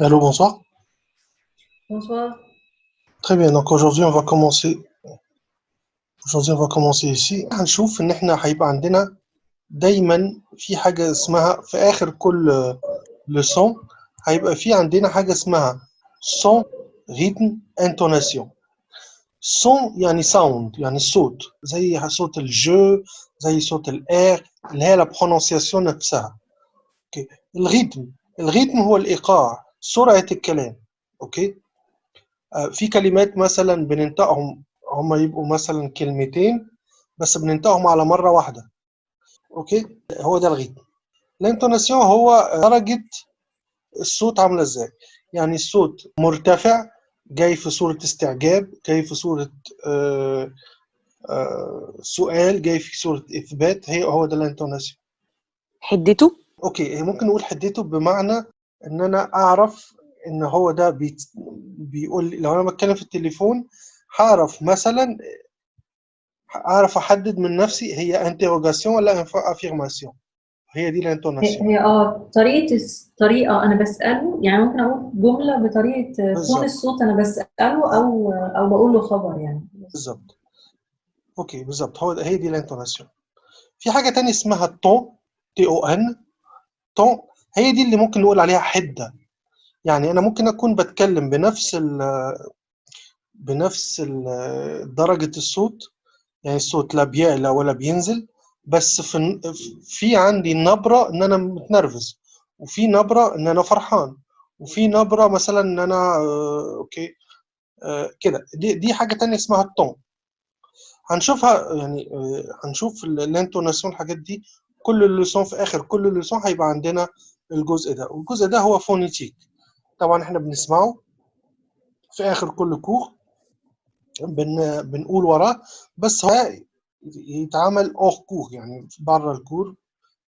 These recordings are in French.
Allô, bonsoir. Bonsoir. Très bien, donc aujourd'hui on va commencer aujourd'hui on va commencer ici هنشوف ان احنا هيبقى عندنا دايما في حاجة اسمها في اخر كل لسون هيبقى في عندنا حاجة اسمها son rythme intonation son يعني sound يعني الصوت زي صوت الجو زي صوت الاير اللي هي la prononciation نفسها اوكي الريتم الريتم هو الايقاع سرعة الكلام أوكي؟ آه، في كلمات مثلا بننطقهم هم يبقوا مثلا كلمتين بس بننطقهم على مرة واحدة أوكي؟ هو ده الريتم الانتوناسيون هو درجة الصوت عاملة إزاي؟ يعني الصوت مرتفع جاي في صورة استعجاب جاي في صورة آه، آه، سؤال جاي في صورة إثبات هي هو ده الانتوناسيون. حدته؟ أوكي ممكن نقول حدته بمعنى إن أنا أعرف إن هو ده بيت... بيقول لو أنا بتكلم في التليفون هعرف مثلا أعرف أحدد من نفسي هي انتروجاسيون ولا افيرماسيون هي دي الانتوناسيون. هي آه طريقة الس- طريقة أنا بسأله يعني ممكن أقول جملة بطريقة بالظبط. تون الصوت أنا بسأله أو أو بقول له خبر يعني. بالظبط. أوكي بالظبط. هو هي دي الانتوناسيون. في حاجة تانية اسمها التون تي أو ان تون هي دي اللي ممكن نقول عليها حدة. يعني أنا ممكن أكون بتكلم بنفس ال بنفس ال- درجة الصوت يعني الصوت لا بيعلى ولا بينزل بس في في عندي نبرة إن أنا متنرفز وفي نبرة إن أنا فرحان وفي نبرة مثلا إن أنا آه، أوكي آه، كده. دي دي حاجة تانية اسمها التون هنشوفها يعني آه، هنشوف ال- الانتوناسيون الحاجات دي كل اللسون في آخر كل اللسون هيبقى عندنا الجزء ده. والجزء ده هو فونيتيك. طبعا إحنا بنسمعه في آخر كل كور بن بنقول وراه بس هو يتعمل اوغ كور يعني بره الكور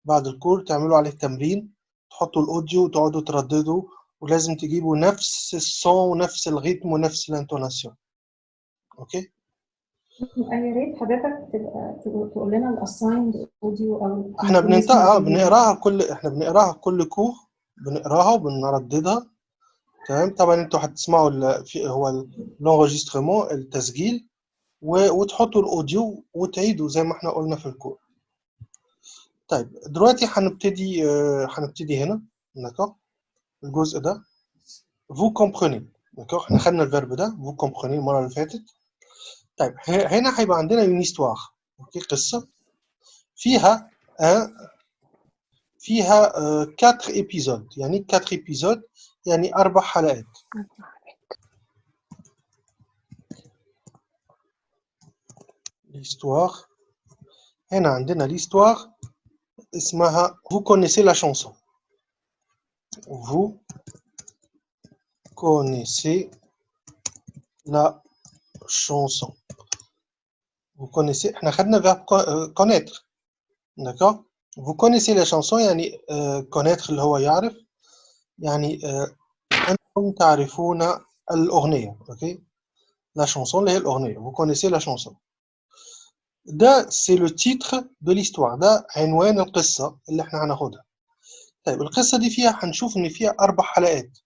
بعد الكور تعملوا عليه تمرين تحطوا الأوديو وتقعدوا ترددوا ولازم تجيبوا نفس الصون ونفس الريتم ونفس الانتوناسيون. أوكي؟ يا ريت حضرتك تبقى تقول لنا الأسايند أوديو أو إحنا بننطقها إيه؟ بنقراها كل إحنا بنقراها كل كور بنقراها وبنرددها. تمام؟ طبعا أنتوا هتسمعوا ال- هو الانغيسترمون التسجيل و- وتحطوا الاوديو وتعيدوا زي ما إحنا قلنا في الكور طيب دلوقتي هنبتدي آه، هنبتدي هنا. داكور الجزء ده. Vous comprenez. داكور إحنا خدنا الفيرب ده. Vous comprenez المرة اللي فاتت. طيب ه- هنا هيبقى عندنا une histoire اوكي قصه فيها ان فيها 4 ايبيزود يعني 4 ايبيزود يعني اربع حلقات l'histoire هنا عندنا l'histoire اسمها vous connaissez la chanson vous connaissez la chanson vous connaissez احنا خدنا verbe co- euh, connaître d'accord vous connaissez la chanson يعني euh, connaître اللي هو يعرف يعني euh, أنتم تعرفون الأغنية اوكي la chanson اللي هي الأغنية vous connaissez la chanson ده c'est le titre de l'histoire ده عنوان القصة اللي احنا هناخدها طيب القصة دي فيها هنشوف إن فيها أربع حلقات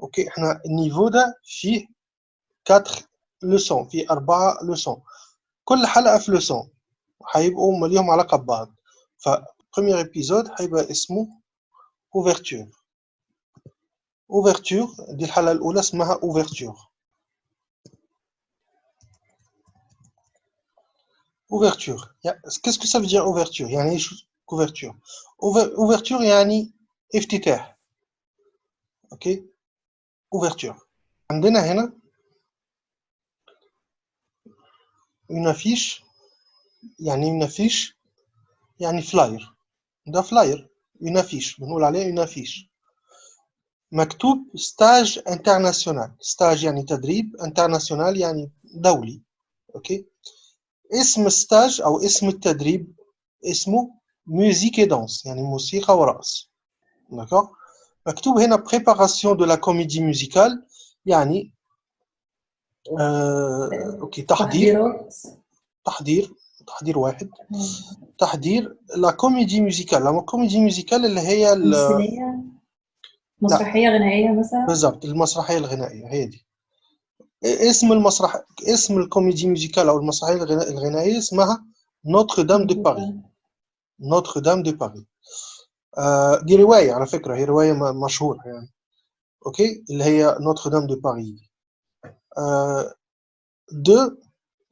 اوكي احنا النيفو ده فيه 4 لسون فيه أربعة لسون كل حلقة في لسون هيبقوا هما ليهم علاقة ببعض ف premier épisode هيبقى اسمه ouverture ouverture دي الحلقة الأولى اسمها ouverture ouverture qu'est-ce que ça veut dire ouverture يعني إيش ouverture Ouver- ouverture يعني افتتاح أوكي ouverture عندنا هنا une affiche يعني une affiche يعني فلاير ده فلاير une affiche. بنقول عليه une affiche. مكتوب ستاج انترناسيونال ستاج يعني تدريب انترناسيونال يعني دولي. أوكي؟ اسم الستاج أو اسم التدريب اسمه ميوزيك دانس يعني موسيقى ورقص. داكور مكتوب هنا بريباراسيون دو لا كوميدي ميوزيكال يعني آه، أوكي. تحضير. تحضير. تحضير. واحد. تحضير لا كوميدي ميوزيكال. لا كوميدي ميوزيكال اللي هي مسرحية غنائية مثلا؟ بالضبط. المسرحية الغنائية. هي دي. اسم المسرح اسم الكوميدي ميوزيكال أو المسرحية الغنا- الغنائية اسمها نوتر دام دو باري نوتر دام دو باري آه دي رواية على فكرة. هي رواية مشهورة يعني. أوكي؟ اللي هي نوتر دام دو باري de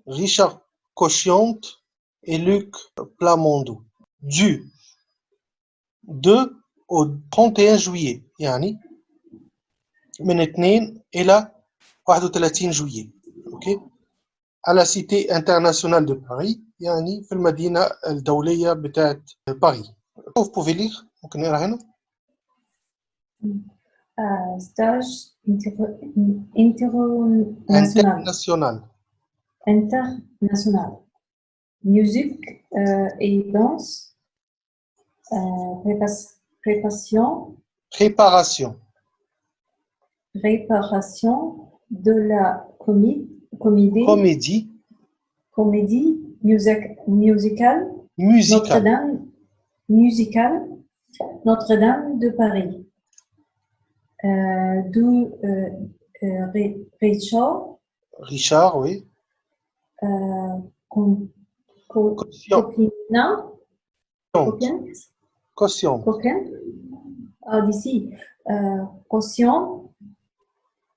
Richard Cochiante et Luc Plamondo du 2 au 31 juillet يعني من 2 إلى 31 juillet أوكي à la cité internationale de Paris يعني في المدينة الدولية بتاعت باريس Vous pouvez lire ممكن نقرا هنا euh, stage inter international. International. Musique euh, et danse. Euh, préparation. Préparation. Préparation de la comédie. Comédie. Comédie music, musicale. Notre-Dame. Musicale. Notre-Dame de Paris euh, d'où euh, euh, Richard. Richard oui. Com- Co- Caution. Copina Copien ah, d'ici. Euh, Caution.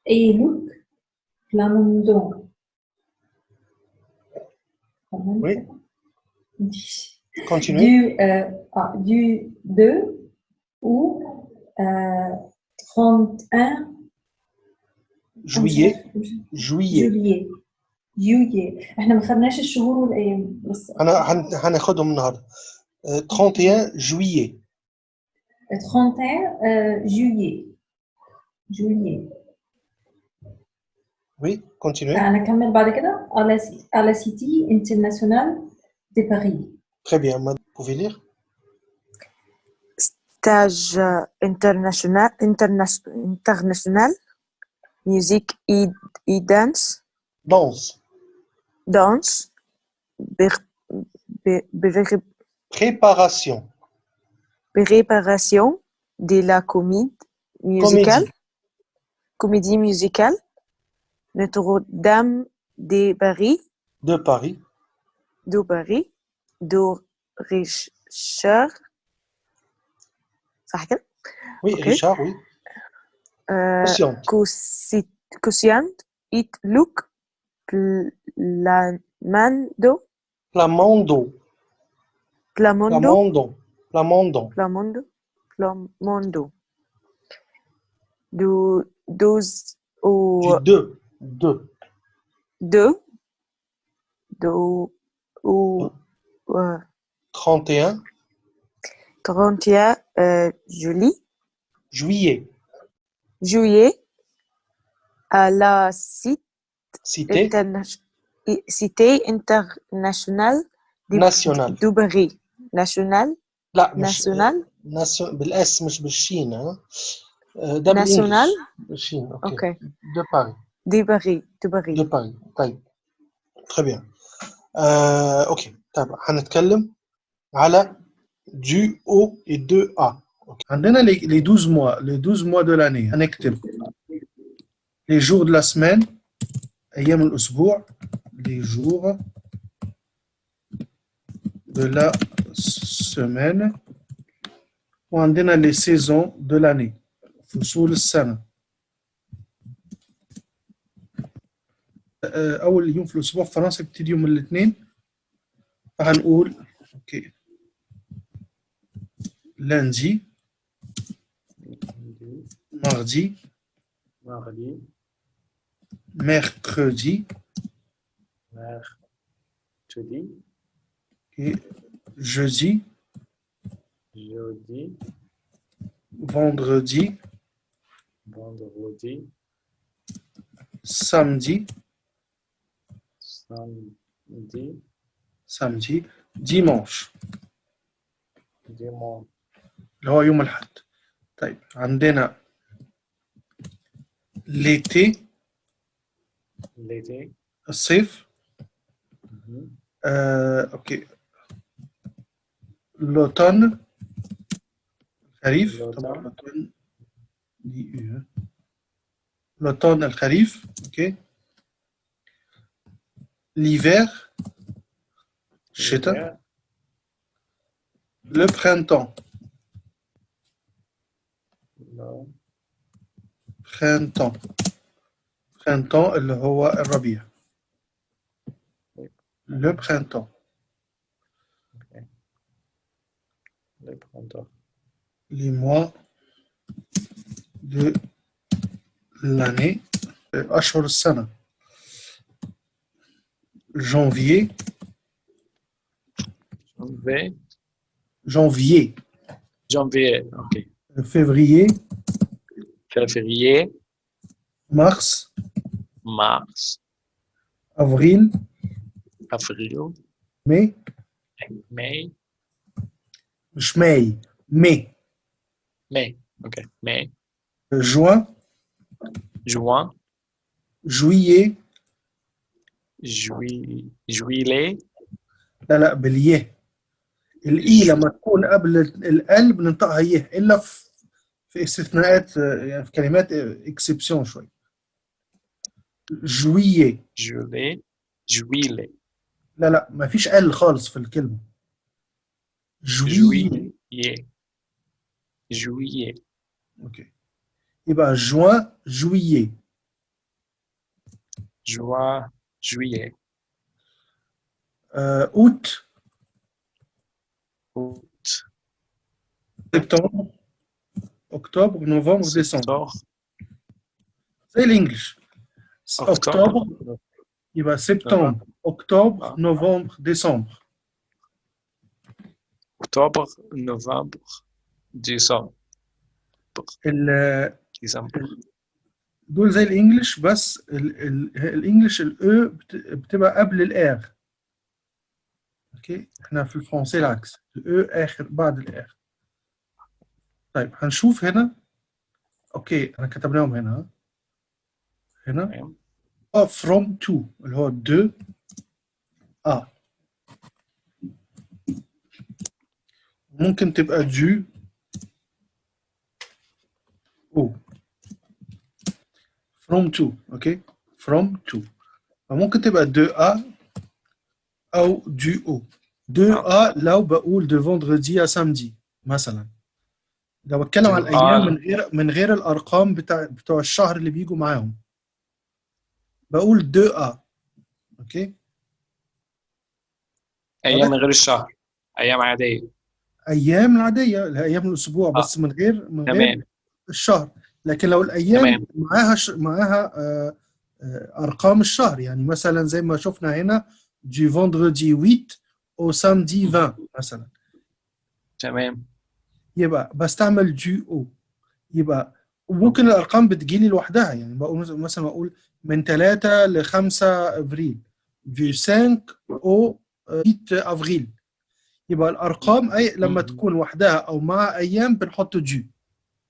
Et Luc Plamondon Oui. continuez du, euh, ah, du 2 ou euh, 31 juillet juillet جوليي جوليي احنا ما خدناش الشهور والايام بس أنا هن- هناخدهم النهارده آه، 31 juillet 31 euh, juillet juillet oui continuez انا اكمل بعد كده على سي- على سيتي انترناسيونال دي باريس très bien madame vous pouvez lire stage euh, international, interna- international, musique et, et dance, danse. Danse, ber- préparation. préparation de la comédie musicale, comédie. Musicale, Notre-Dame de Paris, de Paris. De Paris, de Richard, صح كده؟ oui Ok. Richard oui Euh, Patiente. Cosi- Cosiant et Luc Plamando, Plamondo Plamondo, Plamondon Plamondon Plamondo, Plamondo. Du 12 au du 2 2 2 du au euh, 31 31 euh, juillet, juillet juillet à la cité, cité interna- cité internationale de nationale de Paris. National, لا مش national, ناسيون بالاس مش بالشين ها آه، ده national, بالانجلش بالشين اوكي ok, دو باري de Paris, de Paris. دو باري طيب très bien آه، اوكي طيب هنتكلم على du O et 2A أوكي. عندنا les, les 12 mois les 12 mois de l'année هنكتب les jours de la semaine أيام الأسبوع les jours de la semaine وعندنا les saisons de l'année فصول السنة آه، أول يوم في الأسبوع في فرنسا بيبتدي يوم الاثنين فهنقول أوكي lundi, mardi, mardi, mercredi mercredi, et jeudi, jeudi, vendredi, vendredi, samedi, samedi, samedi, dimanche. Dimanche, اللي هو يوم الأحد. طيب عندنا ليتي ليتي. الصيف. آه، أوكي. لوتون الخريف. طبعا لوتون. لوتون. الخريف أوكي. ليفير الشتاء لو برينتون. Non. printemps printemps اللي هو الربيع le printemps Le printemps. les mois de l'année أشهر السنة janvier Janvier. janvier Janvier. OK. février Février. mars Mars. avril Avril. mai Mai. مش ماي mai Mai. OK. Mai. juin Juin. juillet Juillet. Juillet. لا لا باليه الإي لما تكون قبل ال بننطقها يه إلا في في استثناءات يعني في كلمات إكسبسيون شوي جويي Juillet. Juillet. لا لا ما فيش أل خالص في الكلمة جويي. Juillet. أوكي يبقى جوان جويي Juin. Juillet. آه، أوت Août. سبتمبر اكتوبر نوفمبر ديسمبر Septembre. زي الانجليش اكتوبر Octobre. يبقى سبتمبر اكتوبر آه. نوفمبر ديسمبر Octobre. Novembre. Décembre. ال- Décembre. دول زي الانجليش بس ال ال الانجليش الاو بتبقى قبل الار أوكي إحنا في الفرنسي العكس الاو اخر بعد الار طيب هنشوف هنا أوكي انا كتبناهم هنا. هنا. آه from to. اللي هو de. A. ممكن تبقى du au from to. أوكي from to. فممكن تبقى de a. أو du au de a لو بقول de vendredi à samedi مثلا. لو بتكلم على de الأيام a. من غير من غير الأرقام بتاع بتوع الشهر اللي بيجوا معاهم. بقول 2 a أوكي؟ أيام من غير الشهر. أيام عادية. اللي هي أيام الأسبوع آه. بس من غير من غير تمام. الشهر. لكن لو الأيام تمام. معاها ش... معاها آه، آه، أرقام الشهر يعني مثلا زي ما شفنا هنا du vendredi 8 au samedi 20 مثلا تمام. يبقى بستعمل du au. يبقى وممكن الأرقام بتجيلي لوحدها يعني بقول مثلا أقول من 3 ل 5 أفريل du 5 au 8 أفريل. يبقى الأرقام اي لما مم. تكون وحدها أو مع أيام بنحط دي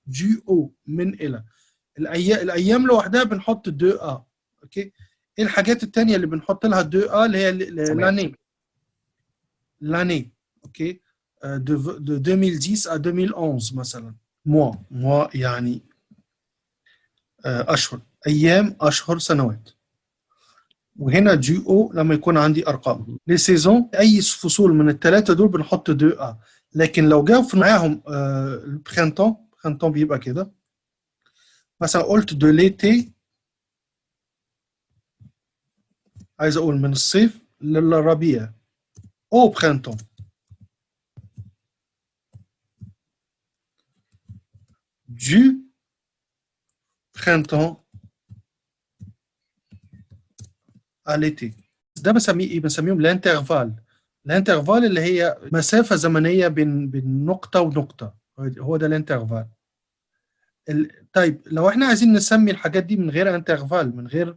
دي أو من إلى. الأيام الأيام لوحدها بنحط دو ا أوكي؟ إيه الحاجات التانية اللي بنحط لها دو ا اللي هي. لاني. لاني أوكي؟ آه، de 2010 à 2011 مثلا. موا موا يعني آه، أشهر. أيام أشهر سنوات. وهنا دي أو لما يكون عندي أرقام. لي سيزون أي فصول من الثلاثه دول بنحط دو آ. لكن لو جاوا معاهم البرينتون برينتون بيبقى كده. مثلا قلت دو ليتي عايز أقول من الصيف للربيع أو برينتون du printemps à l'été. ده بسميه إيه؟ بنسميهم الانترفال الانترفال اللي هي مسافة زمنية بين بين نقطة ونقطة. هو ده الانترفال ال- طيب لو إحنا عايزين نسمي الحاجات دي من غير انترفال من غير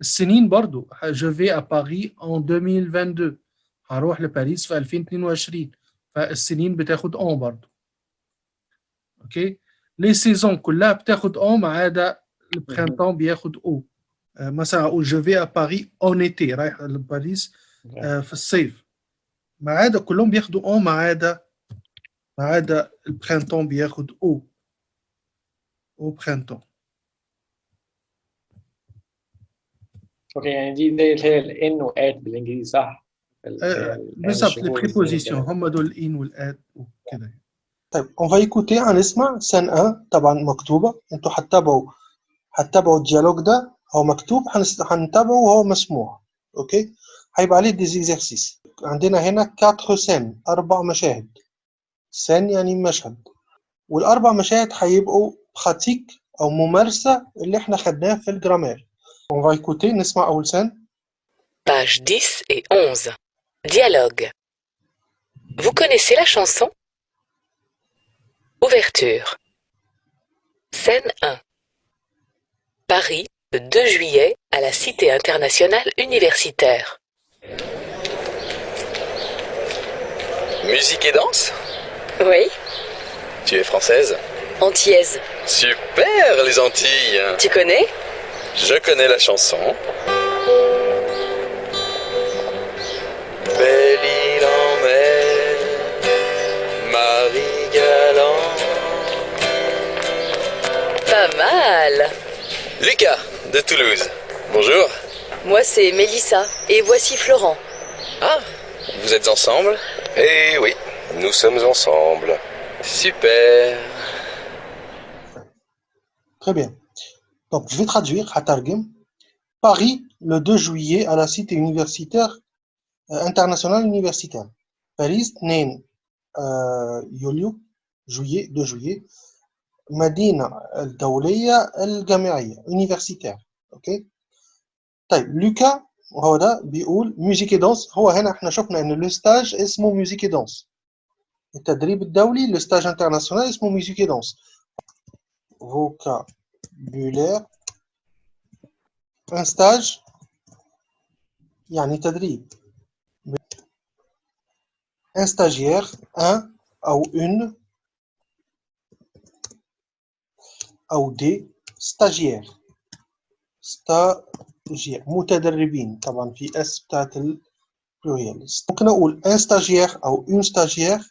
السنين برضو je vais à Paris en 2022 هروح لباريس في 2022 فالسنين بتاخد en برضو اوكي لي سيزون كلها بتاخد en ما عدا البرينتون بياخد او آه، مثلا اقول je vais à Paris en été رايح لباريس آه، في الصيف ما عدا كلهم بياخدوا en ما عدا ما عدا البرينتون بياخد او au printemps أوكي يعني دي اللي هي الان وات بالإنجليزي صح؟ آه، ال- بالظبط الشهور لي الاثنين بريبوزيسيون وكده. هم دول الان والاد وكده. طيب on va écouter هنسمع سن 1 طبعا مكتوبة. أنتوا هتتابعوا هتتابعوا الديالوج ده هو مكتوب. هنتابعه وهو مسموع. أوكي هيبقى عليه دي زيكزارسيس عندنا هنا 4 سن أربع مشاهد. سن يعني مشهد. والأربع مشاهد هيبقوا براتيك أو ممارسة اللي إحنا خدناه في الجرامير. On va écouter Nesma Aoulsen. Pages 10 et 11. Dialogue. Vous connaissez la chanson? Ouverture. Scène 1. Paris, le 2 juillet, à la Cité internationale universitaire. Musique et danse? Oui. Tu es française? Antillaise. Super, les Antilles Tu connais? Je connais la chanson. Belle île en mer, Marie Galant. Pas mal. Lucas, de Toulouse. Bonjour. Moi, c'est Mélissa. Et voici Florent. Ah, vous êtes ensemble? Eh oui, nous sommes ensemble. Super. Très bien. Donc, je vais traduire, Hatargem. Paris, le 2 juillet, à la cité universitaire euh, internationale universitaire. Paris, 2 euh, يوليو juillet 2 juillet مدينة الدولية الجامعية universitaire اوكي طيب لوكا هو ده بيقول ميوزيك دانس هو هنا احنا شفنا ان لو ستاج اسمه ميوزيك دانس التدريب الدولي لو ستاج انترناسيونال اسمه ميوزيك دانس vocabulaire un stage يعني تدريب un stagiaire un أو une أو des stagiaires stagiaire متدربين طبعا في اس بتاعت البلوريال ممكن أقول un stagiaire أو une stagiaire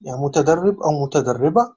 يعني متدرب أو متدربة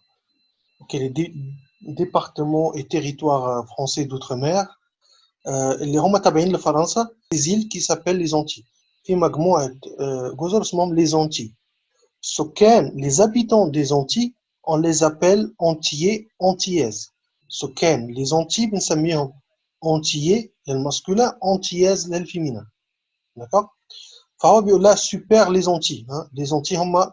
dom-tom hein. ok les dé- départements et territoires euh, français d'outre-mer آه، اللي هم تابعين لفرنسا les îles qui s'appellent les Antilles في مجموعة آه، جزر اسمهم les Antilles سكان les habitants des Antilles on les appelle Antillais Antillaises سكان les Antilles بنسميهم Antillais للماسكولين Antillaises للفيمينين d'accord فهو بيقول لها super les Antilles hein. les Antilles هم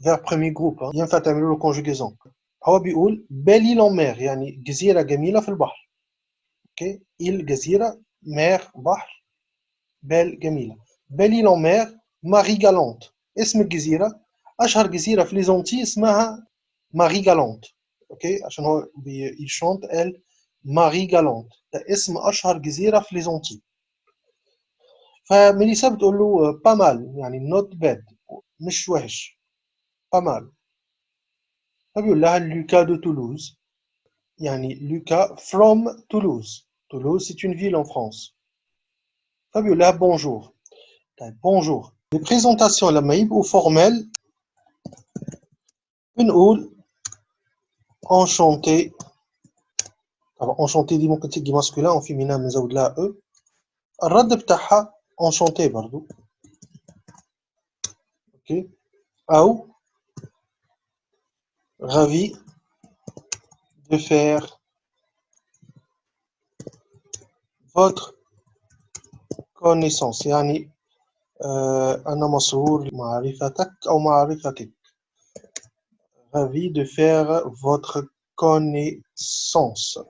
verbe premier groupe hein. ينفع تعملوا له conjugaison هو بيقول belle île en mer يعني جزيره جميله في البحر اوكي île جزيره mer بحر بال جميله belle île en mer ماري جالونت اسم الجزيره اشهر جزيره في لي زونتي اسمها ماري جالونت اوكي عشان هو بي il chante elle ماري جالونت ده اسم اشهر جزيره في لي زونتي فميليسا بتقول له با مال يعني نوت باد مش وحش با مال فبيقول لها لوكا دو تولوز يعني لوكا from Toulouse Toulouse c'est une ville en France فبيقول لها بونجور طيب بونجور les présentations لما يبقوا formelles بنقول enchanté طبعا enchanté دي ممكن تيجي masculin او féminin بنزود لها e الرد بتاعها enchanté برضو اوكي او ravi de faire votre connaissance يعني آه، أنا مسرور معرفتك أو معرفتك ravi de faire votre connaissance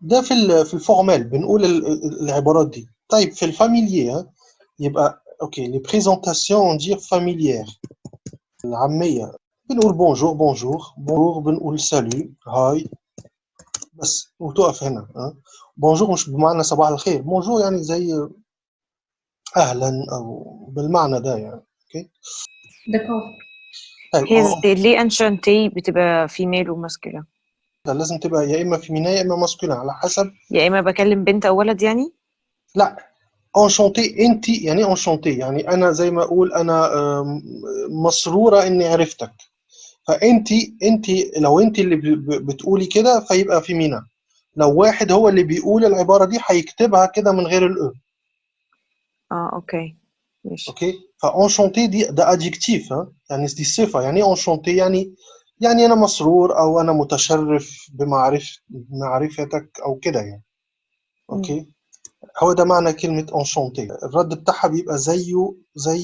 ده في ال في الفورمال بنقول ال- ال- العبارات دي طيب في الفاميليي ها، يبقى اوكي لي بريزونطاسيون on dire familière العامية بنقول بونجور بونجور بونجور بنقول سالو هاي بس وتقف هنا ها بونجور مش بمعنى صباح الخير بونجور يعني زي أهلا أو بالمعنى ده يعني أوكي D'accord. طيب هي آه، زي ليه انشانتي بتبقى فيميل وماسكولين ده لازم تبقى يا اما فيمينا يا اما ماسكولين على حسب يا اما بكلم بنت أو ولد يعني لا انشانتي انت يعني انشانتي يعني أنا زي ما أقول أنا مسروره اني عرفتك فانت انت لو انت اللي بتقولي كده فيبقى فيمينا لو واحد هو اللي بيقول العبارة دي هيكتبها كده من غير الاو آه أوكي. ماشي. أوكي؟ فأنشانتي دي ده ادجكتيف يعني دي صفة. يعني إيه أنشانتي؟ يعني يعني أنا مسرور أو أنا متشرف بمعرف معرفتك أو كده يعني. أوكي؟ هو ده معنى كلمة أنشانتي. الرد بتاعها بيبقى زيه زي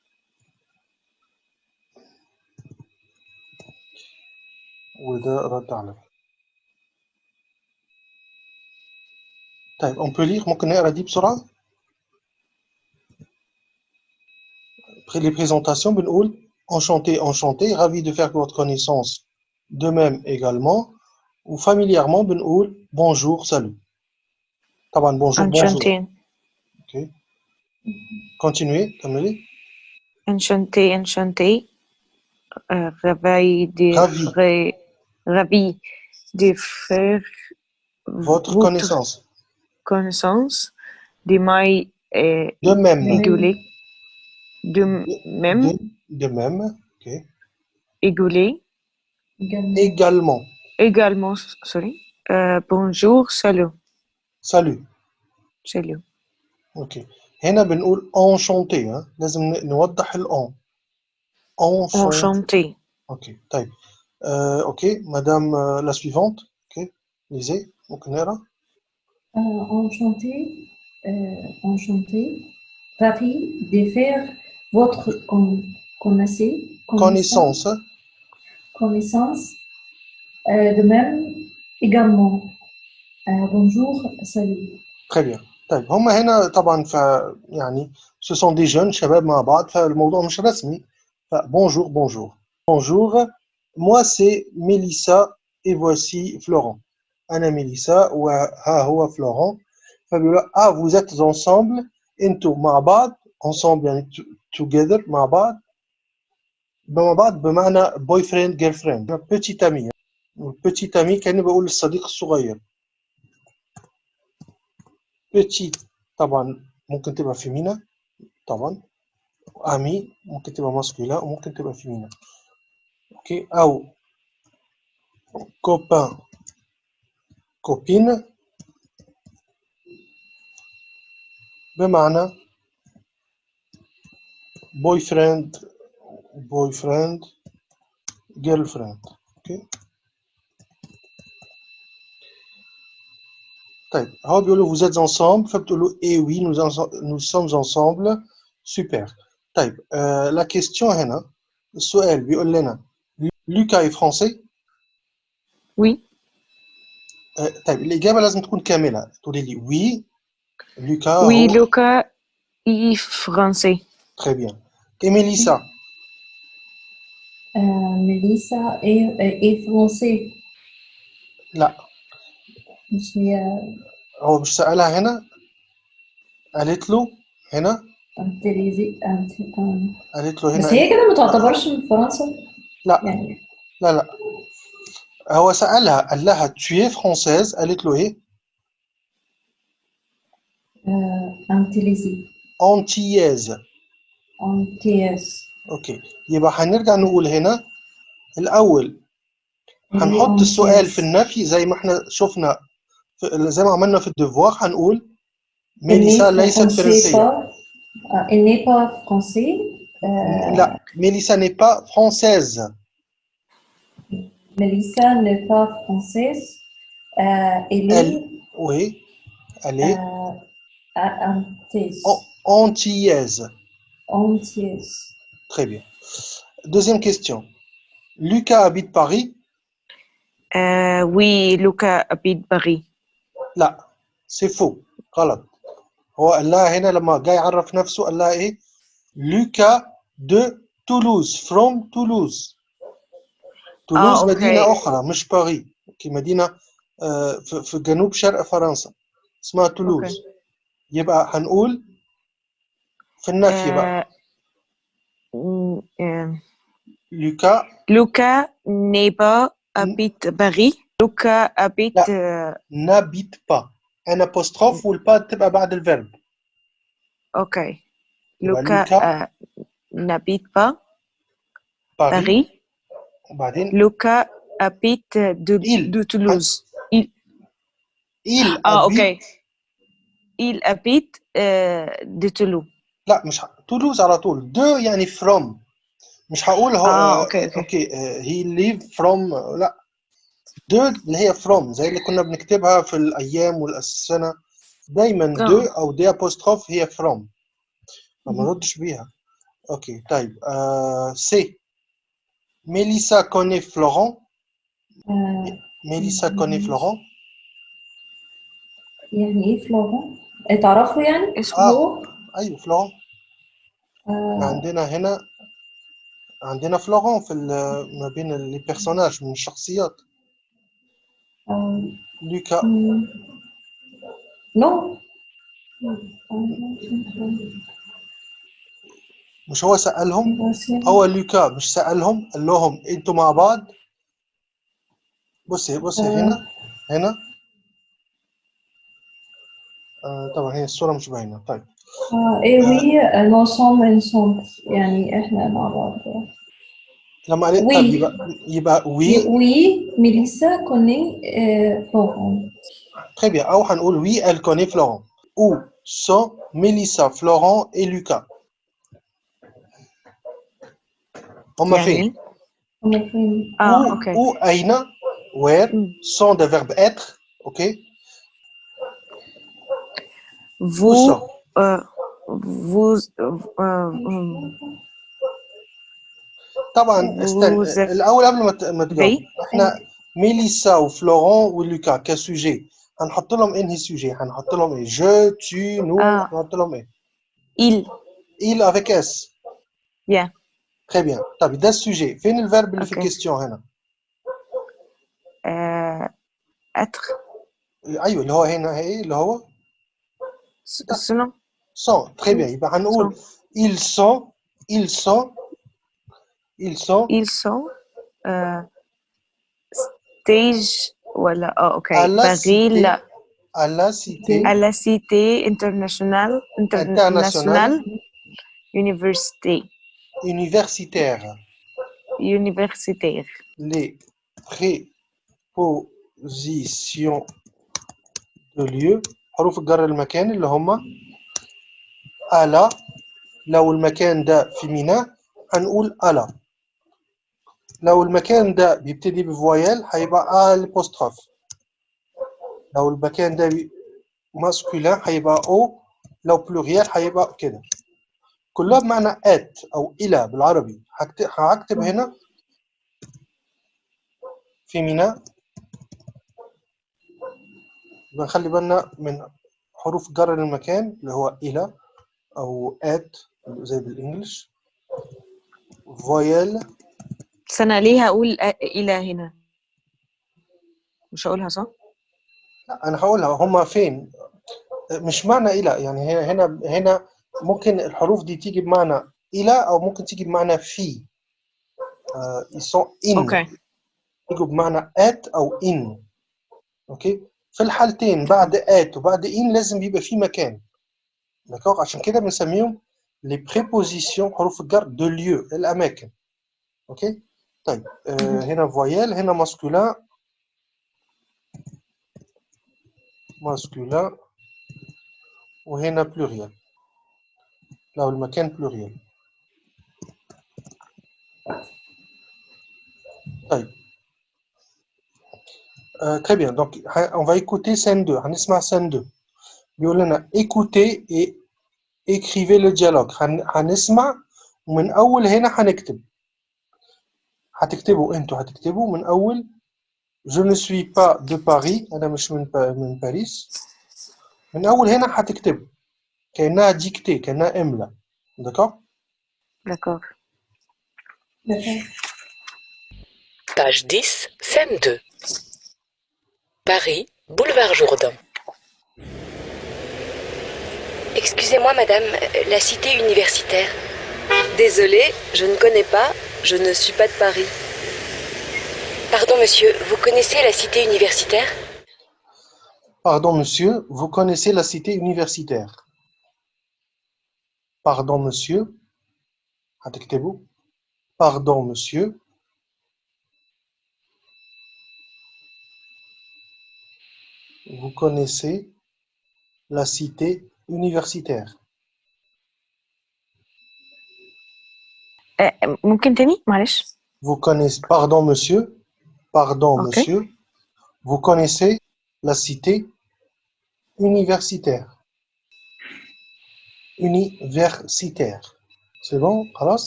وده رد على ده طيب on peut lire ممكن نقرا دي بسرعة Après les présentations بنقول enchanté enchanté ravi de faire votre connaissance de même également ou familièrement بنقول bonjour salut طبعا bonjour bonjour انشانتين ok continuez كملي enchanté enchanté euh, ravi de Ravi. fra- ravi de faire votre connaissance connaissance de my euh, de même égaulé de même de, de même ok égaulé Également. également également sorry euh, bonjour salut salut salut اوكي هنا بنقول enchanté ها لازم ن- نوضح الان enchanté enchanté اوكي طيب آه، اوكي مدام آه، لا سويفونت اوكي ليزي ممكن نقرا Euh, enchanté, euh, enchanté, ravi de faire votre con- connaissez- connaissance connaissance. Euh, de même, également. Euh, bonjour, salut. très bien طيب هم هنا طبعا ف يعني ce sont des jeunes شباب مع بعض فالموضوع مش رسمي فبونجور بونجور بونجور moi c'est Mélissa et voici Florent أنا ميليسا وها هو فلوران فبيقولوا اه vous êtes ensemble انتوا مع بعض ensemble يعني to- together مع بعض مع بعض بمعنى boy friend girl friend petit ami petit ami كأني بقول الصديق الصغير petit طبعا ممكن تبقى فيمينا طبعا امي ممكن تبقى ماسكولا وممكن تبقى فيمينا اوكي او copain copine بمعنى boy friend boy friend girl friend اوكي طيب هو بيقول له vous êtes ensemble فبتقول له eh oui nous, ense- nous sommes ensemble super طيب euh, la question هنا السؤال بيقول لنا لوكا est français oui آه، طيب الإجابة لازم تكون كاملة تقولي لي oui لوكا oui هو Luca est français très bien Et Mélissa Euh, Mélissa est, est français. لا مش هي هو مش سألها هنا قالت له هنا انتليزي أنت- آه. قالت له بس هنا هي كده ما تعتبرش من فرنسا لا. يعني. لا لا. هو سألها قال لها tu es française؟ قالت له إيه؟ آه، انتليزي. Antillaise. انتياس أوكي. يبقى هنرجع نقول هنا الأول هنحط السؤال في النفي زي ما إحنا شفنا زي ما عملنا في الديفوار هنقول ميليسا ليست فرنسية. Il n'est pas français. Euh, لا ميليسا n'est pas française Mélissa n'est pas française. Euh, elle est Elle- oui elle est euh, à- antillaise. an- antillaise Antillaise. très bien deuxième question Lucas habite Paris Euh, oui, Luca habite Paris. لا سي فو غلط هو قال لها هنا لما جاي يعرف نفسه قال لها ايه لوكا de Toulouse from Toulouse. تولوز آه، مدينة أخرى مش باري كي مدينة في جنوب شرق فرنسا اسمها تولوز أوكي. يبقى هنقول في النفي بقى لوكا لوكا نيبا أبيت باري لوكا أبيت نابيت با أنا بوستخوف والبا تبقى بعد الفيرب أوكي لوكا n'habite pas باريس Paris. وبعدين habite de, Il. de Toulouse. Il, il ah, ok. habite Il habite euh, de Toulouse. لا مش ه... تولوز على طول دو يعني فروم مش هقول هو آه، أوكي، أوكي. أوكي هي ليف فروم لا دو اللي هي فروم زي اللي كنا بنكتبها في الأيام والسنة دايما آه. دو أو دي ابوستروف هي فروم فما نردش بيها اوكي طيب آه سي ميليسا كوني فلورون آه، ميليسا كوني فلورون يعني ايه فلورون؟ تعرفوا يعني؟ اسمه آه. هو؟ ايوه فلورون آه، عندنا هنا عندنا فلورون في ال- ما بين لي بيرسوناج من الشخصيات آه، لوكا مم. نو مش هو سألهم؟ هو لوكا مش سألهم؟ قال لهم أنتوا مع بعض؟ بصي بصي آه. هنا هنا. آه طبعا هي الصورة مش باينة. طيب. إيه وي نوسوم انسوم يعني إحنا مع بعض. لما قالت. طب يبقى يبقى وي. وي ميليسا كوني فلورون très bien أو هنقول وي elle connaît Florent où sont Mélissa, Florent et Lucas هما فين؟ يعني هما فين؟ اه où, اوكي où أين where مم. sont des verbes être ok où vous sont euh, vous euh, euh, طبعا استنى Vous- الاول قبل ما ت- ما تجاوب Oui. احنا ميليسا وفلورون ولوكا كسوجي هنحط لهم انهي سوجي هنحط لهم ايه جو tu nous آه. هنحط لهم ايه il il avec s Yeah. très bien طب ده السوجي فين الفيرب اللي في Ok. الكيستيون هنا euh, être ايوه اللي هو هنا ايه اللي هو s- selon sont très bien يبقى هنقول ils sont ils sont ils sont ils sont euh, stage voilà oh, ok À la Paris cité la, à la cité à la cité internationale internationale université Universitaire universitaire les prépositions de lieu. حروف الجر المكان اللي هما على لو المكان ده في ميناء هنقول على لو المكان ده بيبتدي بفويال هيبقى البوستروف لو المكان ده ماسكولين هيبقى أو لو بلوريال هيبقى كده. كلها بمعنى ات أو إلى بالعربي. هكت- هكتب هنا في ميناء. يبقى نخلي بالنا من حروف جر المكان اللي هو إلى أو at زي بالإنجلش. فويل بس أنا ليه هقول إلى هنا؟ مش هقولها صح؟ لا أنا هقولها. هما فين؟ مش معنى إلى يعني هي- هنا هنا ممكن الحروف دي تيجي بمعنى الى او ممكن تيجي بمعنى في آه ils sont in اوكي يجوا بمعنى at او in اوكي في الحالتين بعد at وبعد in لازم يبقى في مكان دكتور عشان كده بنسميهم لي بريبوزيسيون حروف الجر دو ليو الاماكن اوكي طيب آه هنا فويال هنا ماسكولين ماسكولين وهنا بلوريال لو المكان بلوريال طيب Euh, très bien, donc ha- on va écouter scène 2. هنسمع scène 2. بيقول لنا écoutez et écrivez le dialogue. هن- هنسمع ومن أول هنا هنكتب. هتكتبوا انتوا هتكتبوا من أول Je ne suis pas de Paris أنا مش من با- من باريس. من أول هنا هتكتبوا Kena a dicté, Kena aime là. D'accord? D'accord. Page 10, scène 2. Paris, boulevard Jourdain. Excusez-moi, madame, la cité universitaire. Désolée, je ne connais pas, je ne suis pas de Paris. Pardon, monsieur, vous connaissez la cité universitaire? Pardon, monsieur, vous connaissez la cité universitaire Pardon, monsieur. هتكتبوا Pardon, monsieur. Vous connaissez la cité universitaire. آه، ممكن تاني معلش Vous connaissez, pardon, monsieur. Pardon, Ok. monsieur. Vous connaissez la cité universitaire. universitaire. C'est bon, Carlos?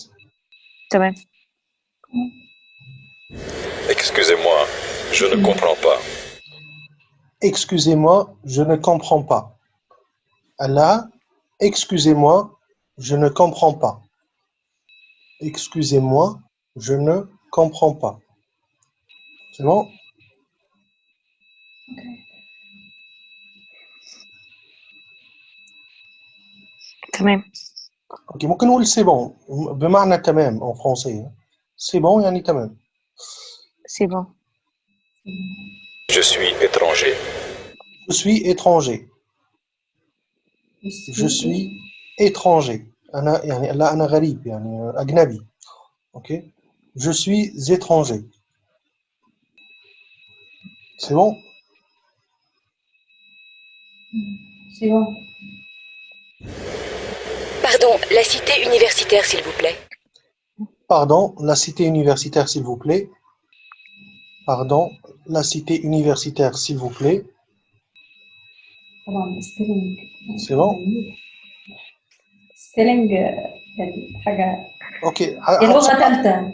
Tamam. Excusez-moi, je ne comprends pas. Excusez-moi, je ne comprends pas. Allah, excusez-moi, je ne comprends pas. Excusez-moi, je ne comprends pas. C'est bon? تمام Ok, ممكن نقول c'est bon بمعنى تمام en français. hein. C'est bon يعني تمام. سي بون Je suis étranger. Je suis étranger. Je suis étranger. أنا يعني لا أنا غريب يعني أجنبي. Ok Je suis étranger. C'est bon C'est bon. Pardon, la cité universitaire, s'il vous plaît. Pardon, la cité universitaire, s'il vous plaît. Pardon, la cité universitaire, s'il vous plaît. طبعا ستيلينج C'est bon ستيلينج يعني حاجة Ok. دي ه- لغة هتصلح- ثالثة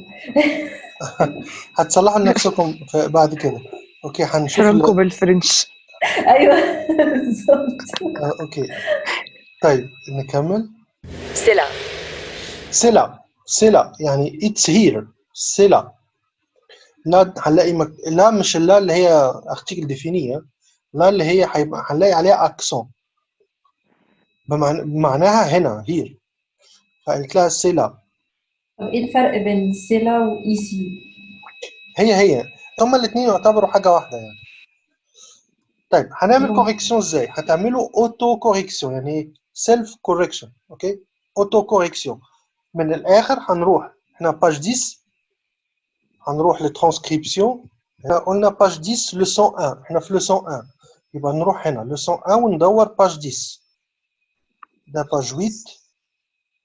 هتصلحوا لنفسكم في- بعد كده. اوكي هنشوف ال- حرامكم بالفرنش أيوه بالظبط آه، اوكي. طيب نكمل. Là. C'est là. يعني it's here. C'est là. لا هنلاقي مك... لا مش لا اللي هي ارتيكل ديفينية لا اللي هي هيبقى هنلاقي عليها اكسون بمعنى... بمعناها هنا here فقلت لها là طب إيه الفرق بين سيلا وإيسي؟ هي هي هما الاثنين يعتبروا حاجة واحدة يعني طيب هنعمل. كوريكسيون إزاي؟ هتعملوا اوتو كوريكسيون يعني سيلف كوريكشن اوكي؟ اوتو كوريكسيون من الاخر هنروح احنا باج 10 هنروح لترانسكريبسيون احنا قلنا باج 10 لسون 1 احنا في لسون 1 يبقى نروح هنا لسون 1 وندور باج 10 ده باج 8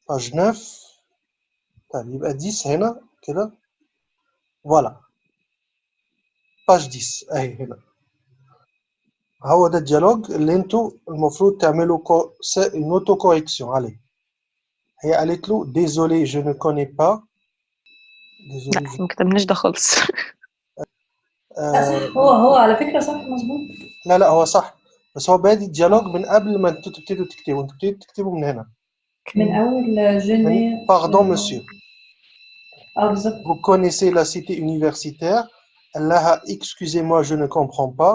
باج 9 طيب يبقى 10 هنا كده فوالا باج 10 اهي هنا هو ده الديالوج اللي انتوا المفروض تعملوا كو... une auto correction عليه هي قالت له désolé je ne connais pas désolé لا je... ما كتبناش ده خالص آه... هو هو على فكرة صح مظبوط لا لا هو صح بس هو بادي الديالوج من قبل ما انتوا تبتدوا تكتبوا انتوا بتبتدوا تكتبوا من هنا من أول جيني باردون مسيو اه بالظبط Vous connaissez la cité universitaire. Allah, excusez-moi, je ne comprends pas.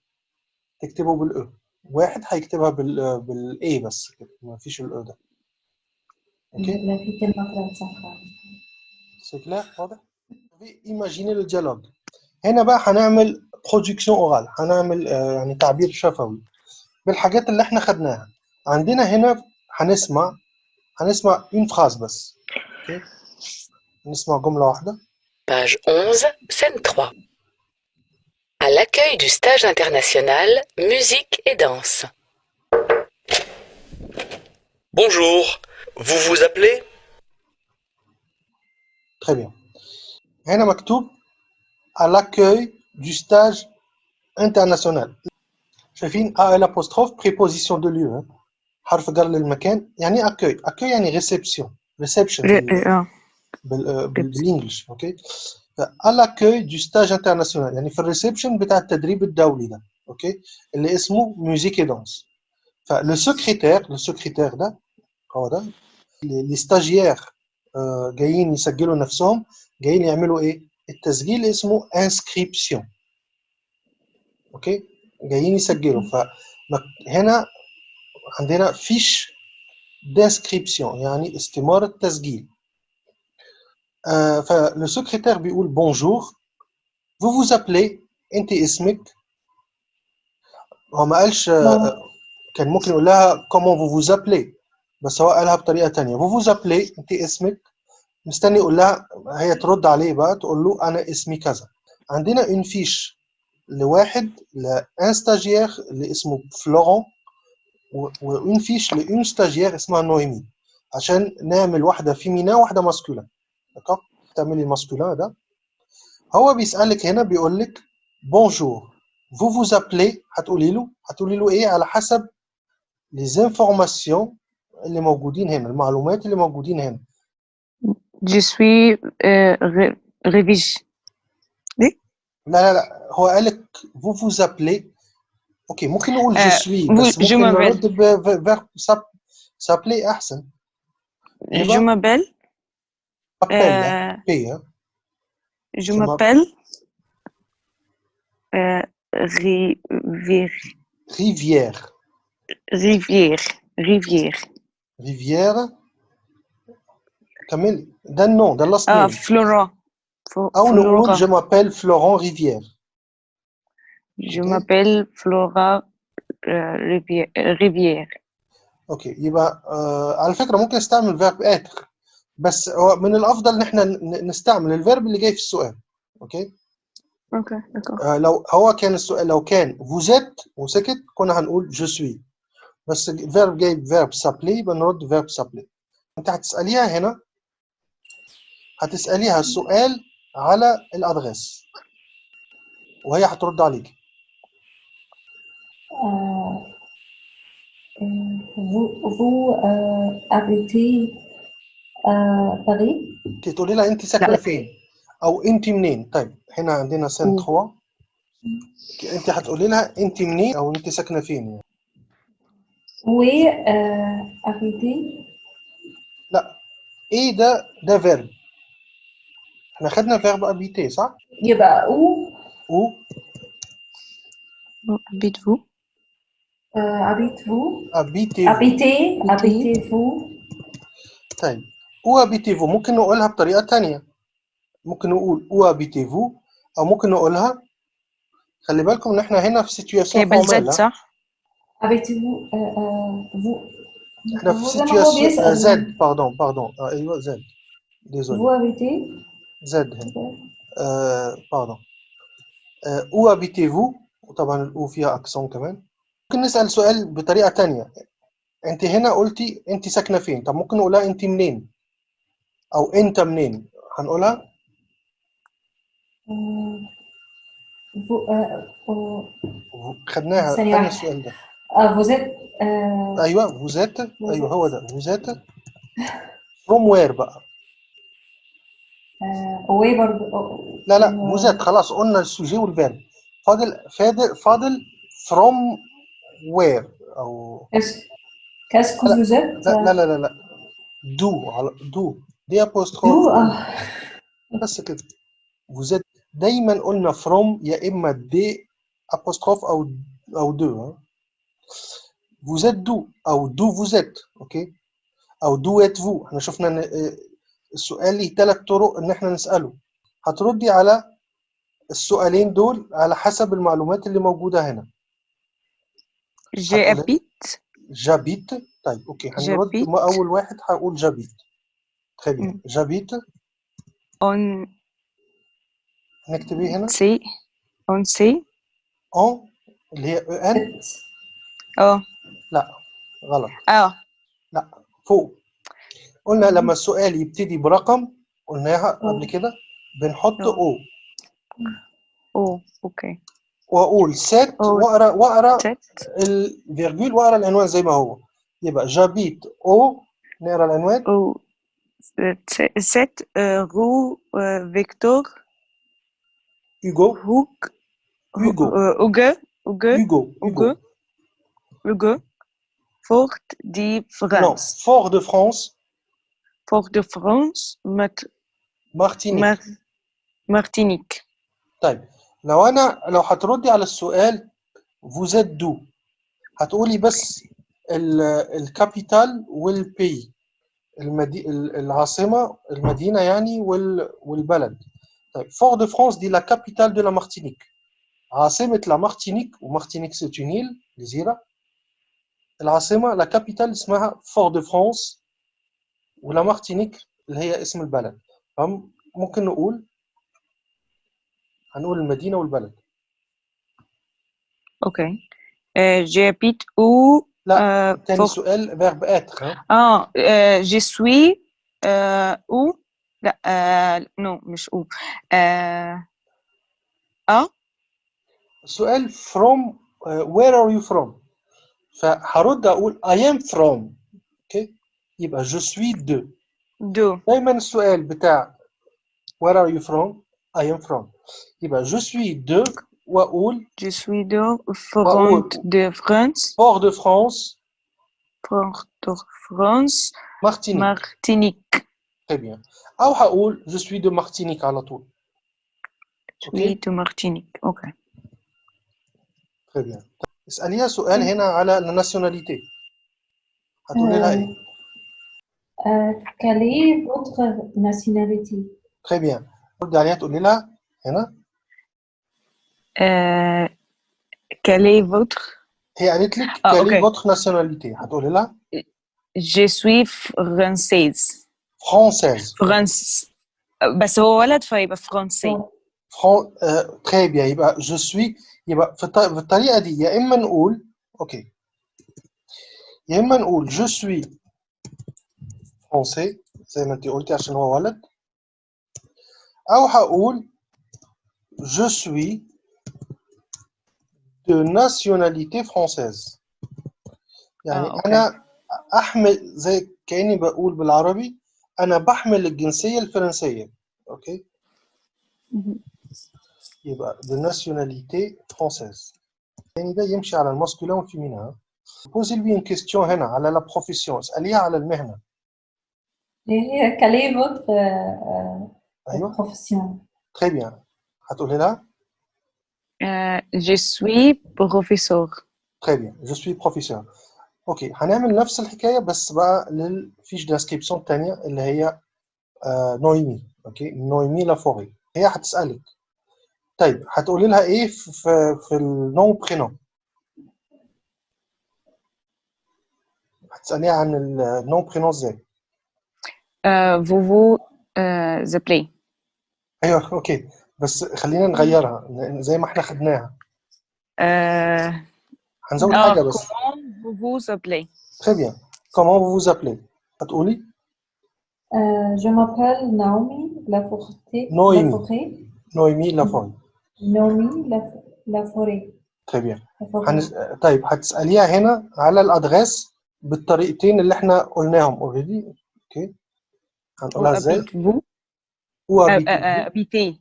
تكتبه بالاو واحد هيكتبها بال بالاي بس كده. ما فيش الاو ده. أوكي؟ لا في كلمة طلعت صح. سي كلير واضح ايماجيني لو ديالوج هنا بقى هنعمل برودكسيون اورال هنعمل آه، يعني تعبير شفوي بالحاجات اللي إحنا خدناها. عندنا هنا هنسمع هنسمع اون فراز بس. أوكي؟ نسمع جملة واحدة. Page 11, scène 3. À l'accueil du stage international musique et danse. Bonjour. Vous vous appelez Très bien. هنا مكتوب à l'accueil du stage international. شايفين ا الابوستروف préposition de lieu hein. حرف جر للمكان يعني accueil accueil يعني réception reception ر- بال- اه بال- بال- بالانجلش اوكي à l'accueil du stage international يعني في الريسبشن بتاع التدريب الدولي ده اوكي اللي اسمه ميوزيك اي دانس فلو سكرتير لو سكرتير ده هو ده لي ستاجيير جايين يسجلوا نفسهم جايين يعملوا ايه التسجيل اسمه انسكريبسيون اوكي جايين يسجلوا فهنا عندنا فيش دانسكريبسيون يعني استمارة تسجيل آه فلو سكرتير بيقول بونجور vous vous appelez انت اسمك هو ما قالش آه، كان ممكن يقول لها comment vous vous appelez بس هو قالها بطريقة تانية vous vous appelez انت اسمك مستني يقول لها هي ترد عليه بقى تقول له انا اسمي كذا عندنا اون فيش لواحد لان ستاجير اللي اسمه فلورون وان فيش لان ستاجير اسمها نويمي عشان نعمل واحده فيمينا واحده ماسكولين دكا تعملي الماسكولين ده هو بيسالك هنا بيقول لك بونجور فو فوز ابلي هتقولي له هتقولي له ايه على حسب لي زانفورماسيون اللي موجودين هنا المعلومات اللي موجودين هنا Je suis euh, ré- révige. لا لا لا هو قال لك فو فوز ابلي اوكي ممكن نقول جو آه، سوي vous- بس je ممكن m'appelle. نرد بفيرب سابلي احسن Je يبقى m'appelle. ابل euh, بي je Je m'app- m'appelle. Euh, Rivière. ريفيير Rivière. Rivière. ريفيير كملي ده النو ده اللاست Ah, نيم Florent. Fo- او نقول Flora. جو مابيل فلورون ريفيير Je Ok. m'appelle Flora euh, Rivière. Rivière. اوكي يبقى آه على فكره ممكن نستعمل فيرب اتر بس هو من الأفضل إن إحنا ن- نستعمل الفيرب اللي جاي في السؤال أوكي؟ d'accord. آه لو هو كان السؤال لو كان فوزيت وسكت كنا هنقول جو سوي بس الفيرب جاي فيرب سابلي يبقى نرد فيرب سابلي أنت هتسأليها هنا. هتسأليها السؤال على الادريس وهي هترد عليك. Euh, euh, vous, vous euh, habitez à Paris انت تقولي لها انت ساكنة فين؟ أو انت منين؟ طيب هنا عندنا مم. 3 انت هتقولي لها انت منين أو انت ساكنة فين يعني؟ Où est euh, habitez إيه ده ده فيرب إحنا خدنا فيرب ابيتي صح؟ يبقى où أو Où habitez-vous euh, habitez-vous ابيتي habitez Habitez. habitez-vous طيب. أو ابيتيفو ممكن نقولها بطريقة تانية. ممكن نقول أو ابيتيفو أو ممكن نقولها خلي بالكم إن إحنا هنا في سيتوياسيون كيبل زد فورمال صح؟ euh, euh, vous إحنا في سيتوياسيون زد. باردون باردون آه أيوه زد. ديزولي habitez زد هنا. آه باردون آه أو ابيتيفو وطبعا الاو فيها اكسون كمان. ممكن نسأل سؤال بطريقة تانية. أنت هنا قلتي أنت ساكنة فين؟ طب ممكن نقولها أنت منين؟ أو إنت منين؟ هنقولها؟ آه، آه، خدناها واحدة. السؤال ده. êtes آه، أيوه فوزات أيوه هو ده فوزات فروم وير بقى؟ برضو آه، لا لا فوزات خلاص قلنا السوجي والفيرب فاضل فاضل فاضل فروم وير أو êtes لا لا لا لا, لا. دو على دو دي ابوستروف بس كده. فوزات دايما قلنا فروم يا إما دي ابوستروف أو أو دو فوزات دو أو دو فوزات أوكي؟ أو دو ات فو إحنا شفنا إن آه، السؤال ليه ثلاث طرق إن إحنا نسأله. هتردي على السؤالين دول على حسب المعلومات اللي موجودة هنا. J'habite. جابيت طيب أوكي هنرد جابيت. ما أول واحد هقول جابيت très bien. مم. جابيت on نكتبيه هنا sait on sait ان اللي هي أو ان آه لا غلط آه لا فوق قلنا لما السؤال يبتدي برقم قلناها قبل كده. بنحط. أو أو أوكي وأقول سات أو. وأقرأ وأقرأ الفيرجول وأقرأ العنوان زي ما هو. يبقى جابيت أو نقرأ العنوان. أو ست رو فيكتور هوجو هوك هوجو اوغو اوغو هوجو اوغو هوجو اوغو فورت دي non فرانس فور دو فرانس فورت دي فرانس مت مارتينيك مار مارتينيك طيب لو انا لو هتردي على السؤال vous êtes d'où هتقولي بس ال- الكابيتال والبي المدي... ال- العاصمة المدينة يعني وال... والبلد. طيب فور دو فرانس دي لا كابيتال دو لا مارتينيك عاصمة لا مارتينيك ومارتينيك سي اون إيل جزيرة العاصمة لا كابيتال اسمها فور دو فرانس ولا مارتينيك اللي هي اسم البلد. ممكن نقول هنقول المدينة والبلد. أوكي. j'habite où لا euh, تاني فور سؤال فيرب اتر ها اه euh, je suis euh, où لا euh, non مش où euh, اه السؤال from uh, where are you from فهرد اقول I am from اوكي يبقى je suis de دو دايما السؤال بتاع where are you from I am from يبقى je suis de واقول je suis de Front de France Port de France Port de France Martinique Martinique très bien او هقول je suis de Martinique على طول je suis de Martinique اوكي très bien اسأليها سؤال هنا على الناسيوناليتي هتقولي لها ايه Euh, quelle est votre nationalité très bien ردي عليها تقولي لها هنا euh, quelle est votre هي قالت لك آه، quelle est أوكي. votre nationalité هتقولي لها je suis française française France بس هو ولد فيبقى فرنسي فران آه، très bien يبقى je suis يبقى في الط- في الطريقة دي يا إما نقول أوكي يا إما نقول je suis français زي ما أنت قلتي عشان هو ولد أو هقول je suis de nationalité française يعني آه، أوكي. أنا أحمل زي كأني بقول بالعربي أنا بحمل الجنسية الفرنسية أوكي يبقى de nationalité française يعني ده يمشي على الماسكولين والفيمينا بوزي لي une question هنا على لا بروفيسيون اسأليها على المهنة Et quelle est votre euh, euh, أيوه profession très bien هتقولي لها Euh, je suis professeur très bien je suis professeur اوكي هنعمل نفس الحكاية بس بقى للفيش ديسكريبسيون التانية اللي هي آه نويمي اوكي نويمي لافوري هي هتسألك طيب هتقولي لها ايه في في, في النون برينون هتسأليها عن النون برينون ازاي Euh, vous vous euh, appelez ايوه اوكي بس خلينا نغيرها زي ما إحنا خدناها. آه هنزود آه حاجة بس. كومون كومون فو زابلي bien comment vous vous appelez هتقولي؟ آه je m'appelle Naomi نومي Noémie Noémie Laforte Noémie Laforte طيب, طيب هتسأليها هنا على الادغاس بالطريقتين اللي إحنا قلناهم اوريدي أوكي هنقولها إزاي؟ هو ابيتي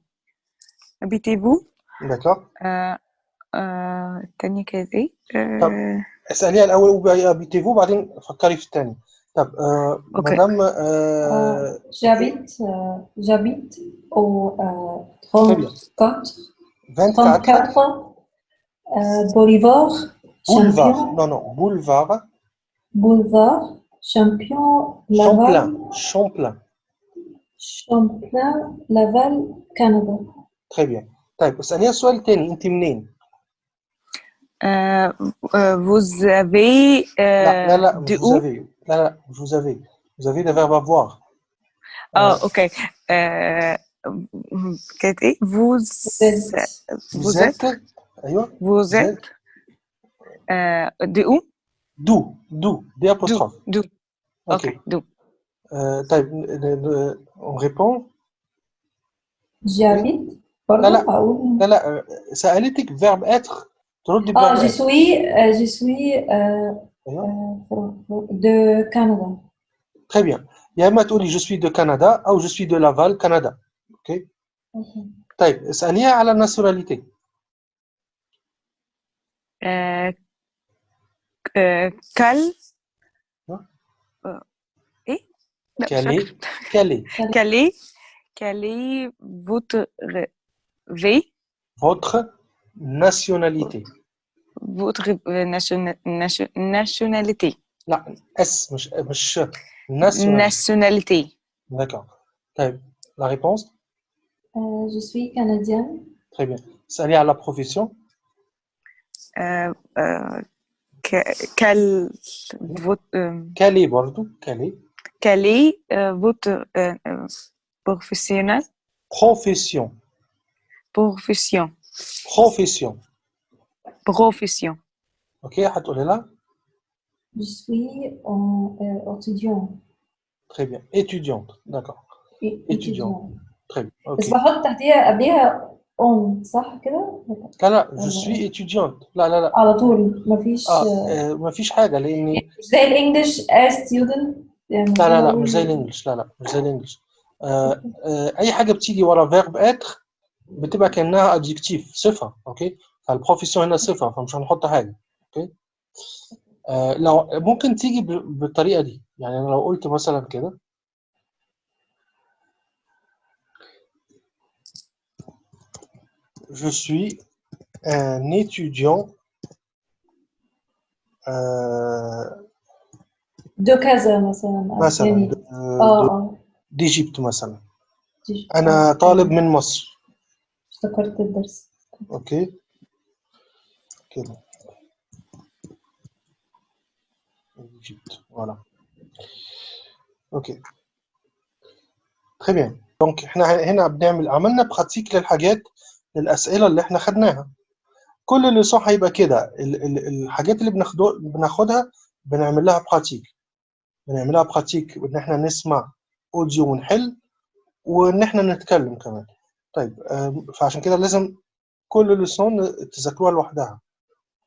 habitez-vous euh, habitez. Habitez-vous D'accord آه، آه، التانية كانت ايه؟ طب آه، اسأليها الأول où habitez-vous بعدين فكري في الثاني طب آه اوكي مدام Euh, آه j'habite, euh, j'habite au euh, très bien 34, 24 34 euh, Boulevard boulevard Champion, non non boulevard Boulevard Champion Laval, Champlain Champlain Champlain Laval, Canada. très bien طيب اسأليها السؤال الثاني انت منين؟ آه، آه، vous avez لا لا آه، لا de مش vous où؟ avez لا لا مش vous avez vous avez le verbe avoir اه آه اوكي آه، كانت ايه؟ vous Vous êtes, vous vous êtes êtes ايوه vous vous êtes êtes آه، de où؟ d'où d'où d d'où apostrophe d'où ok اوكي d'oو آه طيب ن- ن- on répond oui j'habite, لا برضو لا أقول لا لا آه، سألتك verbe être تردي Ah, verbe je être suis, euh, je suis euh, ايوه euh, fr- fr- de Canada. très bien يا اما تقولي je suis de Canada او je suis de Laval Canada ok Ok. طيب اسأليها على الناسيوناليتي آه، آه، quel آه، ايه؟ لا مش quelle فاكرة est V votre nationalité votre nationa- nation- nationalité لا اس مش مش nationalité nationalité d'accord طيب la réponse Euh, je suis canadienne. très bien اسألي على la profession آه، آه، que- quel votre euh, quelle est برضو quelle est quel est euh, votre euh, euh, professionnel profession profession profession profession ok هتقولي لها Je suis en, euh, étudiant. très bien étudiante d'accord é- étudiant étudiant. très bien بس ok بحط تحتيها قبلها on صح كده؟ لا لا je ولا suis étudiante لا لا لا على طول مفيش اه آه، ما فيش حاجة لأني مش زي الانجليش as student يعني لا لا لا بقول مش زي الانجليش لا لا مش زي الانجليش آه آه اي حاجه بتيجي ورا فيرب اتر بتبقى كأنها ادجكتيف صفة أوكي؟ فالبروفيسيون هنا صفة فمش هنحط حاجة أوكي؟ آه لو ممكن تيجي بالطريقة دي يعني أنا لو قلت مثلا كده. Je suis un étudiant euh, دو كذا مثلا مثلا د- آه ديجيبت مثلا. أنا طالب من مصر. افتكرت الدرس. أوكي. كده. Égypte, voilà. أوكي. Très bien. دونك إحنا هنا بنعمل عملنا براتيك للحاجات للأسئلة اللي إحنا خدناها. كل اللي صح هيبقى كده. ال- ال- الحاجات اللي بناخدها بنعمل لها براتيك بنعمل لها براتيك إن إحنا نسمع اوديو ونحل وإن إحنا نتكلم كمان. طيب آم، فعشان كده لازم كل ليسون تذاكروها لوحدها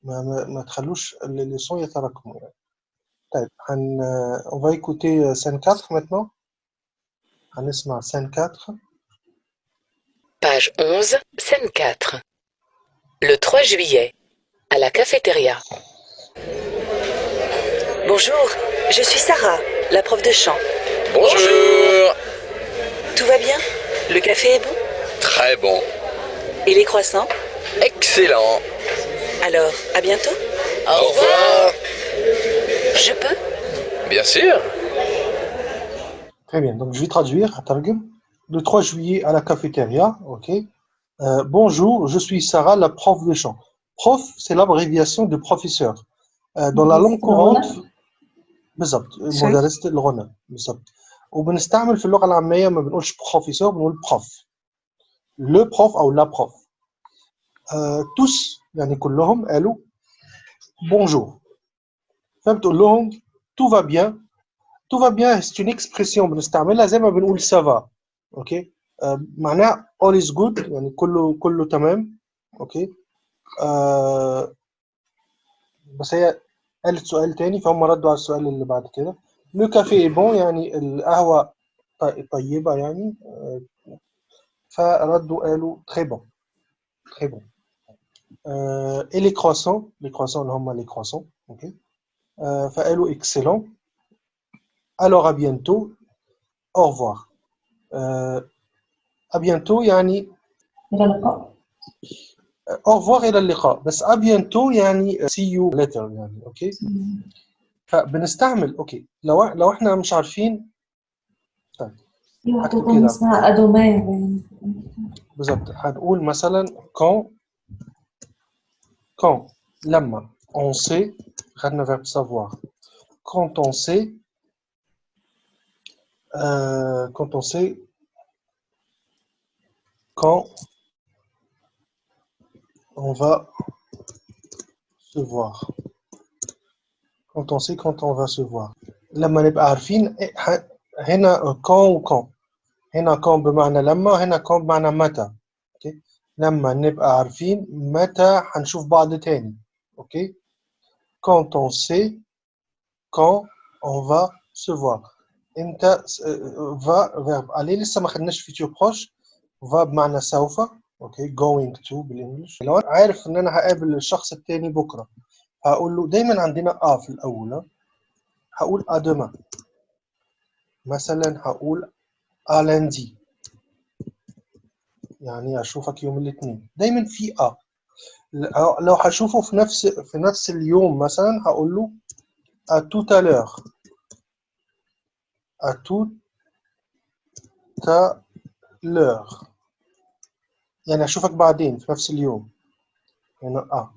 ما, ما, ما تخلوش الليسون يتراكموا يعني طيب هن on va écouter scène 4 maintenant هنسمع scène 4 Page 11, scène 4. Le 3 juillet, à la cafétéria. Bonjour, je suis Sarah, la prof de chant. Bonjour Tout va bien Le café est bon Très bon. Et les croissants Excellent. Alors, à bientôt Au revoir. Je peux Bien sûr. Très bien, donc je vais traduire. هترجم. Le 3 juillet à la cafétéria, ok. Euh, bonjour, je suis Sarah, la prof de chant. Prof, c'est l'abréviation de professeur. Euh, dans la langue courante بالضبط مدرسة الغنى بالضبط وبنستعمل في اللغة العامية ما بنقولش بروفيسور بنقول بروف لو بروف أو لا بروف آه tous يعني كلهم قالوا بونجور فبتقول لهم tout va bien tout va bien c'est une expression بنستعملها زي ما بنقول ça va اوكي آه، معناها all is good يعني كله كله تمام اوكي آه بس هي قالت سؤال تاني فهم ردوا على السؤال اللي بعد كده لو كافي بون يعني القهوة ط- طيبة يعني آه، فردوا قالوا تري بون تري بون اي لي كروسون لي كروسون اللي هما لي كروسون أوكي فقالوا اكسلون الوغ ا بيانتو أو فوار ا بيانتو يعني إلى اللقاء. Euh, أو فوار إلى اللقاء. بس ا بيانتو يعني سي يو ليتر يعني أوكي فبنستعمل أوكي لو لو إحنا مش عارفين طيب. في واحدة هكتب تانية كده اسمها أدومير يعني بالظبط هنقول مثلا quand quand لما on sait خدنا verbe savoir quand on sait euh, quand on sait quand on va se voir quand on sait quand on va se voir لما نبقى عارفين إيه- ح- هنا quand و quand هنا quand بمعنى لما هنا quand بمعنى متى. أوكي؟ لما نبقى عارفين متى هنشوف بعض تاني. أوكي؟ Quand on sait quand on va se voir. انت آه، va verbe aller لسه ما خدناش futur proche. Va بمعنى سوف. أوكي؟ going to بالإنجلش. لو أنا عارف إن أنا هقابل الشخص التاني بكرة. هقول له دايما عندنا آه في الأول. هقول à demain. مثلا هقول lundi يعني أشوفك يوم الاثنين. دايما في آه لو هشوفه في نفس في نفس اليوم مثلا هقول له à tout à l'heure. يعني اشوفك بعدين في نفس اليوم. يعني آه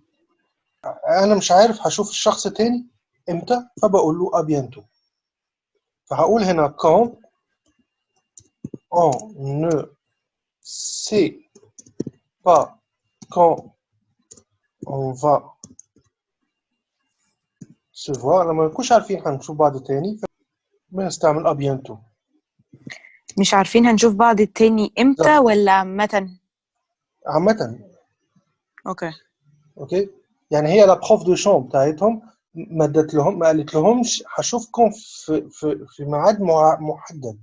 أنا مش عارف هشوف الشخص تاني إمتى فبقول له bientôt. فهقول هنا quand on ne sait pas quand on va se voir. لما نكونش عارفين هنشوف بعض تاني بنستعمل bientôt مش عارفين هنشوف بعض التاني إمتى ولا عامة؟ عامة. أوكي. أوكي؟ يعني هي لا بروف دو شون بتاعتهم ما ادت لهم ما قالت لهمش هشوفكم في في في ميعاد محدد.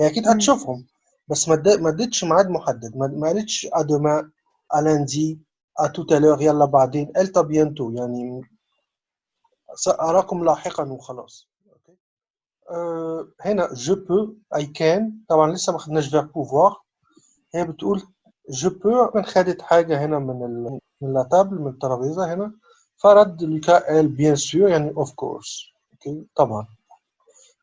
هي أكيد مم. هتشوفهم. بس ما اد- ما ادتش ميعاد محدد. ما ما قالتش ا دوما ا lundi ا tout à l'heure يلا بعدين. à bientôt يعني سأراكم لاحقا وخلاص. أوكي؟ أه هنا je peux I can. طبعا لسه ما خدناش verb pouvoir. هي بتقول je peux. من خدت حاجة هنا من ال من لا تابل من الترابيزة هنا. فرد لوكا قال bien sûr يعني of course. أوكي؟ طبعا.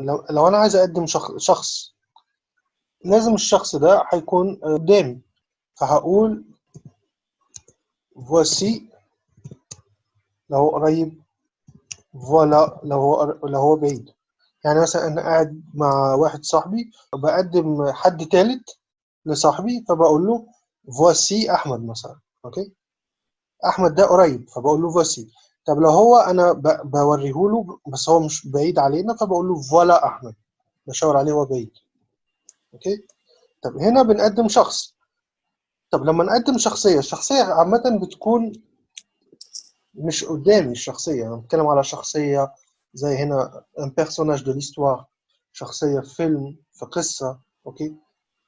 لو لو أنا عايز أقدم شخص, لازم الشخص ده هيكون قدامي. فهقول voici لو هو قريب فوالا لو هو لو هو بعيد. يعني مثلا أنا قاعد مع واحد صاحبي بقدم حد تالت لصاحبي فبقول له voici أحمد مثلا أوكي؟ أحمد ده قريب فبقول له voici. طب لو هو أنا بوريه له بس هو مش بعيد علينا فبقول له فوالا أحمد. بشاور عليه هو بعيد. أوكي؟ طب هنا بنقدم شخص. طب لما نقدم شخصية الشخصية عامة بتكون مش قدامي الشخصية. أنا بتكلم على شخصية زي هنا un personnage de l'histoire. شخصية في فيلم في قصة. أوكي؟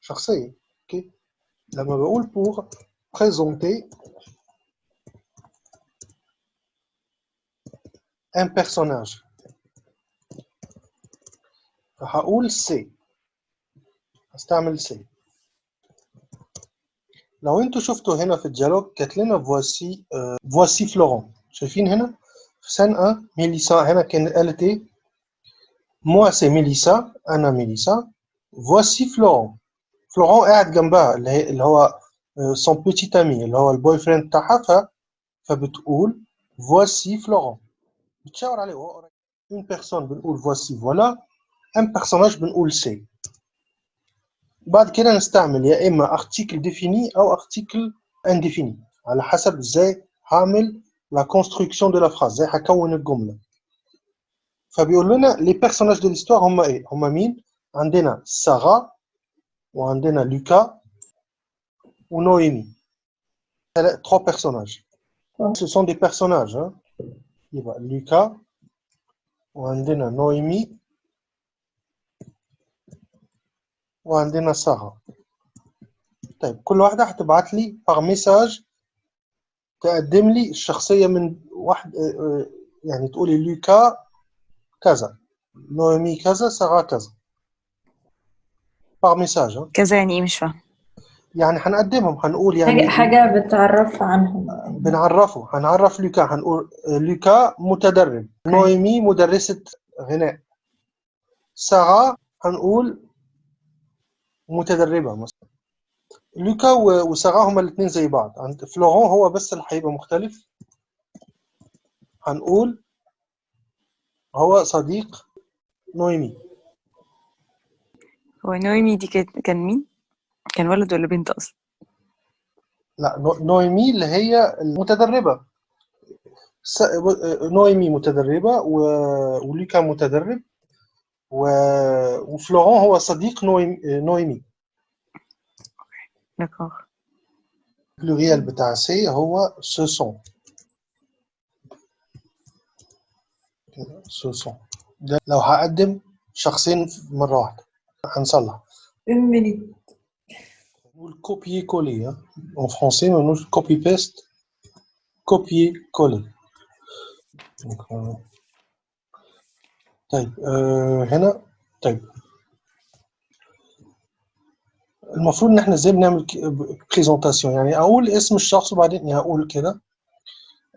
شخصية. أوكي؟ لما بقول pour présenter un personnage فهقول سي هستعمل سي لو انتوا شفتوا هنا في الديالوج كانت لنا فواسي فواسي فلورون شايفين هنا في سان 1 ميليسا هنا كانت قالت ايه موا سي ميليسا انا ميليسا فواسي فلورون فلورون قاعد جنبها اللي هي اللي هو سون بيتي امي اللي هو البوي فريند بتاعها ف فبتقول فواسي فلورون بتشاور عليه وهو قريب اون بيرسون بنقول فواسي فوالا ان بيرسوناج بنقول سي بعد كده نستعمل يا اما ارتيكل ديفيني او ارتيكل انديفيني على حسب ازاي هعمل لا كونستركسيون دو لا فراز ازاي هكون الجمله فبيقول لنا لي بيرسوناج دو ليستوار هم ايه هم مين عندنا سارة وعندنا لوكا ونويمي trois personnages ce sont des personnages hein. يبقى لوكا وعندنا نويمي وعندنا سارة طيب كل واحدة هتبعت لي باغ ميساج تقدم لي الشخصية من واحد يعني تقولي لوكا كذا نويمي كذا سارة كذا. باغ ميساج كذا يعني إيه مش فاهم يعني هنقدمهم هنقول يعني حاجة بتعرف عنهم. بنعرفه هنعرف لوكا هنقول لوكا متدرب. نويمي مدرسة غناء. سارة هنقول متدربة مثلا. لوكا وسارة هما الاثنين زي بعض. عند فلورون هو بس اللي هيبقى مختلف. هنقول هو صديق نويمي. هو نويمي دي كانت كان مين؟ كان ولد ولا بنت أصلا؟ لا نو- نويمي اللي هي المتدربة. س- نويمي متدربة و- ولوكا متدرب. و... وفلورون هو صديق نويمي. داكور. البلوريال بتاع سي هو سو سون سو سون ده لو هقدم شخصين مرة واحدة. هنصلح. une minute نقول copier coller hein. en français ما نقولش copy paste copier coller Donc, euh, طيب هنا طيب المفروض إن إحنا إزاي بنعمل بريزونتاسيون يعني أقول اسم الشخص وبعدين يعني أقول كده.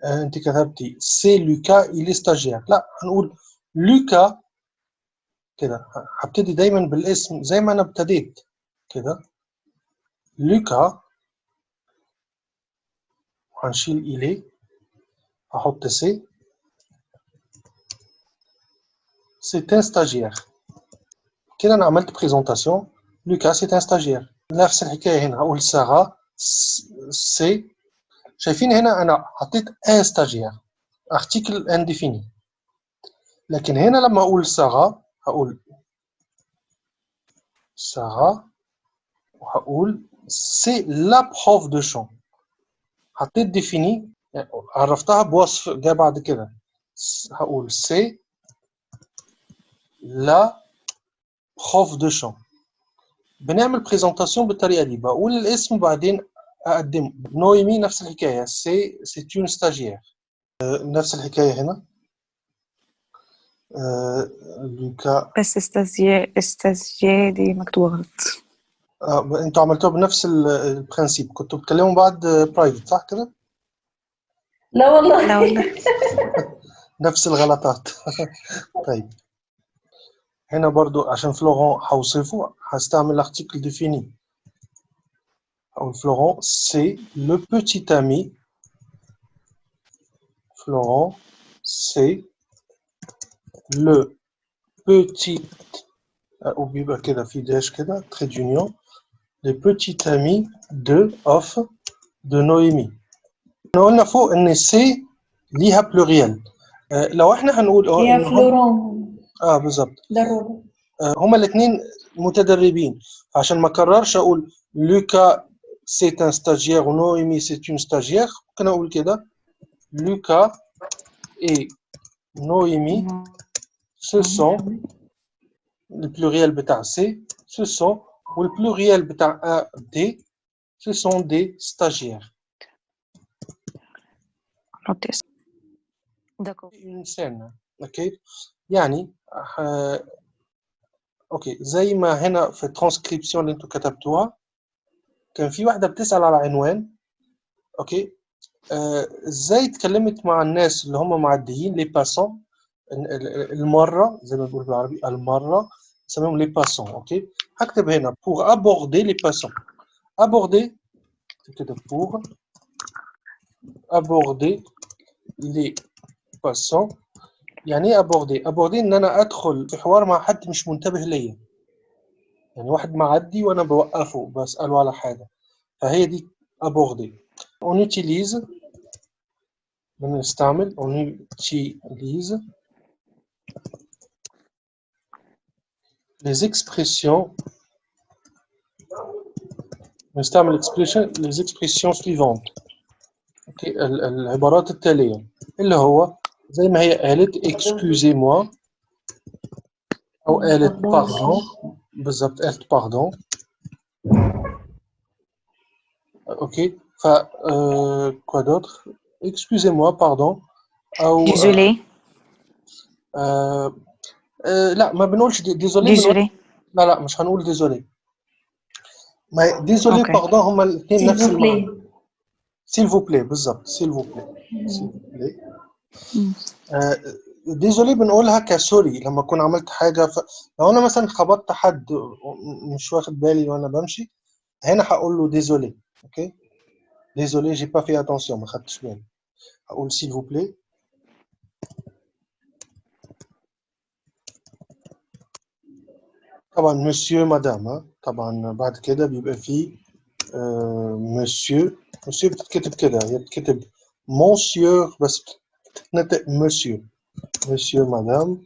آه أنت كتبتي سي لوكا إلي ستاجير لا هنقول لوكا كده. هبتدي دايما بالاسم زي ما أنا ابتديت كده. لوكا هنشيل إلي هحط سي c'est un stagiaire كده انا عملت بريزونتاسيون لوكا c'est un stagiaire نفس الحكايه هنا هقول سارة سي شايفين هنا انا حطيت ان stagiaire article indéfini لكن هنا لما اقول سارة هقول سارة وهقول سي لا بروف دو شون حطيت ديفيني عرفتها بوصف جاي بعد كده. هقول سي لا بروف دو شون بنعمل بريزونتاسيون بالطريقة دي. بقول الاسم بعدين أقدمه. نويمي نفس الحكاية. سي سي اون ستاجير نفس الحكاية هنا. آه، لوكا. بس استاذيا استاذيا دي مكتوبة غلط. آه، انتوا عملتوها بنفس ال- البرانسيب كنتوا بتكلموا بعض برايفت صح كده لا والله لا والله نفس الغلطات طيب هنا برضو عشان فلورون هوصفه هستعمل l'article défini أو Florent c'est le petit ami Florent c'est le petit أو بيبقى كده في داش كده trait d'union le petit ami de of de Noémie احنا قلنا فوق ان سي ليها بلوريال آه، لو احنا هنقول اه هي إن هم- فلورون اه بالظبط ضروري آه، هما الاثنين متدربين فعشان ما اكررش اقول لوكا سي ان ستاجير ونويمي سي اون ستاجير ممكن اقول كده لوكا اي نويمي ce sont le pluriel بتاع سي ce sont والpluriel بتاع A D ce sont des stagiaires نحط اسم داكور une scène اوكي يعني آه، اوكي زي ما هنا في الترانسكريبسيون اللي انتوا كتبتوها كان في واحده بتسال على عنوان اوكي آه، ازاي اتكلمت مع الناس اللي هم معديين لي باسون المره زي ما بنقول بالعربي المره نسميهم لي باسون اوكي هكتب هنا pour aborder les passants aborder كده pour aborder les passants يعني ايه aborder aborder ان انا ادخل في حوار مع حد مش منتبه ليا يعني واحد معدي وانا بوقفه بساله على حاجه فهي دي aborder on utilise بنستعمل on utilise les expressions نستعمل expression les expressions suivantes اوكي ال- العبارات التالية اللي هو زي ما هي قالت excusez moi أو قالت Pardon. pardon بالضبط قالت pardon اوكي ف euh, quoi d'autre excusez moi pardon أو Désolé. euh, لا ما بنقولش دي- بنقول Désolé. لا لا مش هنقول désolé ما أوكي. pardon هما الاثنين نفس المعنى. vous plaît s'il vous plaît. مم. آه، ديزولي بنقولها كسوري. لما أكون عملت حاجة ف... لو أنا مثلا خبطت حد مش واخد بالي وأنا بمشي هنا هقول له ديزولي أوكي؟ ديزولي جي با في اتونسيون ما خدتش بالي. هقول سيل فو بلاي طبعا مسيو مدام؟ طبعا بعد كده بيبقى فيه مسيو مسيو بتتكتب كده هي بتتكتب مونسيور بس بتتنطق مسيو مسيو مدام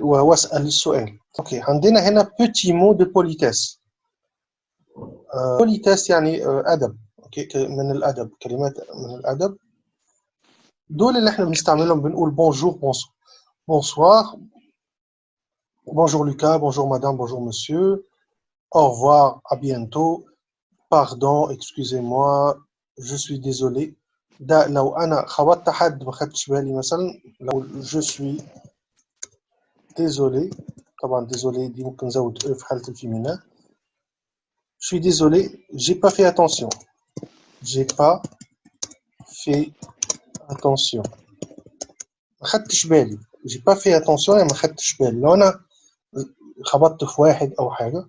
وأسأل السؤال. أوكي عندنا هنا بيتي مو دو بوليتيس بوليتيس يعني آه، أدب. أوكي من الأدب كلمات من الأدب. دول اللي إحنا بنستعملهم بنقول بونجور بونسوار Bonjour Lucas, bonjour madame, bonjour monsieur. Au revoir, à bientôt. Pardon, excusez-moi, je suis désolé. je suis désolé. désolé, Je suis désolé, j'ai pas fait attention. J'ai pas fait attention. J'ai pas fait attention خبطت في واحد أو حاجة.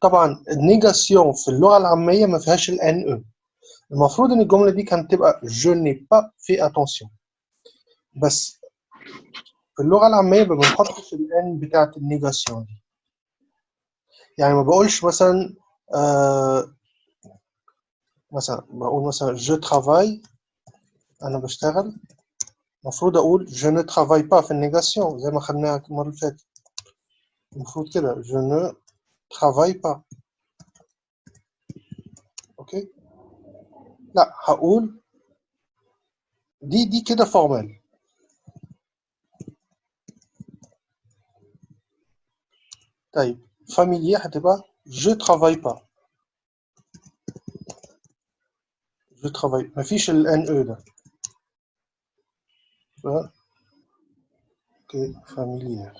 طبعا النيجاسيون في اللغة العامية ما فيهاش الان أو المفروض إن الجملة دي كانت تبقى جو ني با في اتونسيون بس في اللغة العامية ما بنحطش الان بتاعة النيجاسيون دي. يعني ما بقولش مثلا آه مثلا بقول مثلا جو ترافاي أنا بشتغل. المفروض أقول جو ني ترافاي با في النيجاسيون زي ما خدناها المرة اللي فاتت. المفروض كده je ne travaille pas أوكي لا هقول دي دي كده فورمال طيب فاميليا هتبقى je travaille pas je travaille مفيش ال NE ده ف اوكي فاميليير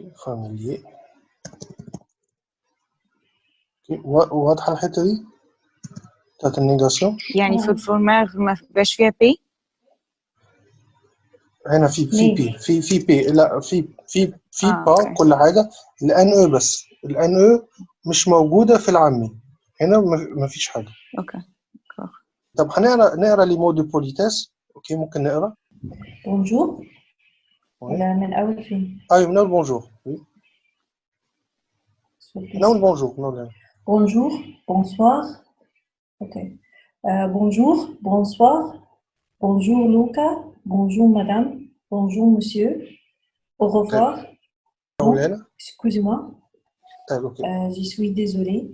أوكي فاميليير أوكي وا- واضحة الحتة دي؟ بتاعت النيجاسيون؟ يعني في الفورمار ما بقاش فيها بي هنا في في؟ بي في في بي لا في في في آه، با. كل حاجة. الان أو بس. الان أو مش موجودة في العامي هنا ما- فيش حاجة. أوكي. طب هنقرا نقرأ لي مود بوليتاس أوكي ممكن نقرأ. بونجور Ah ah, bonjour. Bonjour. Bonjour, bonsoir. Euh, bonjour, bonsoir. Bonjour, Luca. Bonjour, madame. Bonjour, monsieur. Au revoir. Excusez-moi. Ah, euh, suis désolée.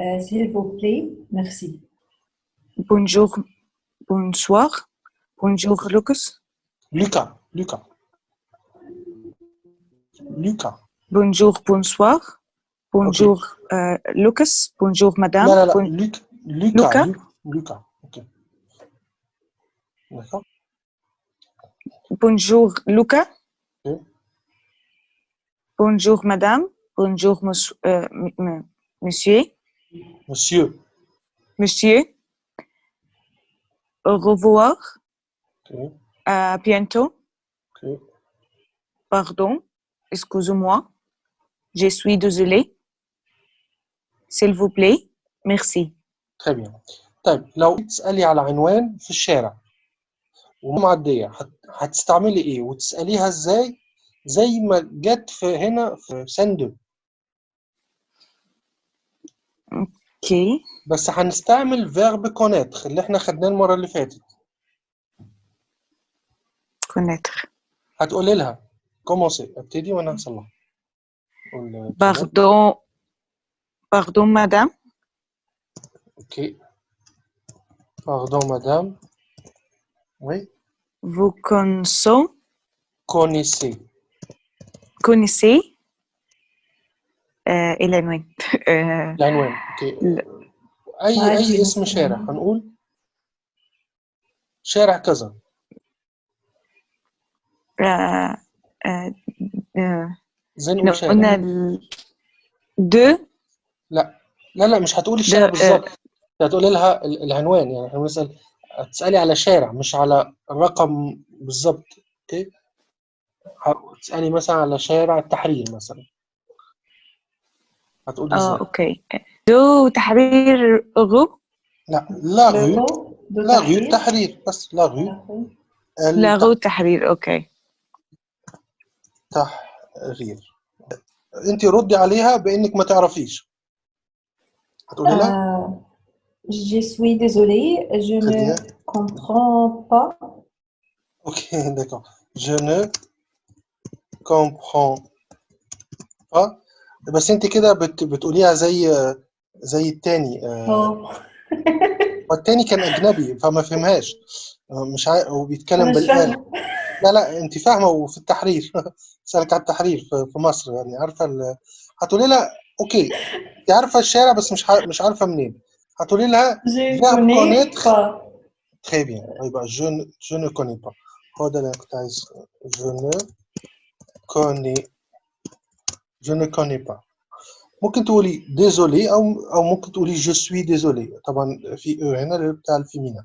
Euh, s'il vous plaît, merci. Bonjour, bonsoir. Bonjour, Lucas. Lucas. Lucas. Lucas. Bonjour, bonsoir. Bonjour, euh, Lucas. Bonjour, madame. Là, là, Lucas? Bonjour, Lucas. Okay. Bonjour, madame. Bonjour, monsieur. Monsieur. Monsieur. Monsieur. Au revoir. À bientôt. ok pardon excusez-moi. Je suis désolé. S'il vous plaît. Merci. très bien طيب لو تسألي على عنوان في الشارع ومعدية هت- هتستعملي ايه وتسأليها ازاي زي ما جت في هنا في سندو Ok. بس هنستعمل فيرب كونيتر اللي احنا خدناه المرة اللي فاتت Connaître. هتقولي لها كومونسي ابتدي وانا هصلح قول- Pardon. Pardon, madame. اوكي pardon madame oui Vous connaissez, connaissez connaissez euh, Hélène, euh, العنوان اوكي ل- اي ما اي عندي اسم مثلاً. شارع هنقول شارع كذا آه، آه، آه، قلنا دو لا لا لا مش هتقولي الشارع بالظبط. هتقولي لها العنوان يعني إحنا بنسال هتسألي على شارع مش على الرقم بالظبط أوكي؟ هتسالي مثلا على شارع التحرير مثلا. هتقولي آه أوكي. دو تحرير غو لا لا غو لا غو تحرير. بس لا غو لا غو تحرير أوكي. التحرير انت ردي عليها بإنك ما تعرفيش. هتقولي لها؟ Je suis désolée, je Très ne comprends pas. أوكي داكور جو نو كومبرون با بس انت كده بت بتقوليها زي زي التاني. والتاني كان اجنبي فما فهمهاش مش عارف هو بيتكلم. لا لا انت فاهمة وفي التحرير سألك على التحرير في مصر يعني عارفة هتقولي لها أوكي انت عارفة الشارع بس مش مش عارفة منين هتقولي لها جون كونيتخ تخي بيان هيبقى جون جون كوني با هو ده اللي كنت عايز جون كوني جون كوني با ممكن تقولي ديزولي أو أو ممكن تقولي جو سوي ديزولي طبعا في أو هنا بتاع الفيمينا.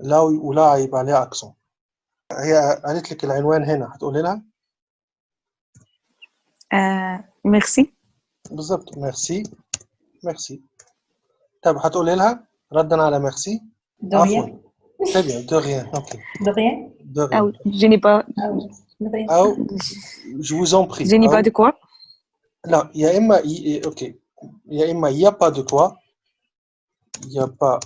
لا ولا هيبقى عليها اكسون هي قالت لك العنوان هنا هتقولي لها Euh, merci. بالظبط ميرسي ميرسي طب هتقولي لها ردا على ميرسي de عفوا rien très bien de rien ok de rien de rien أو je n'ai pas, Ah oui, de rien أو je vous en prie je n'ai pas أو de quoi. لا يا إما ي- اوكي يا إما y a pas de quoi y a pas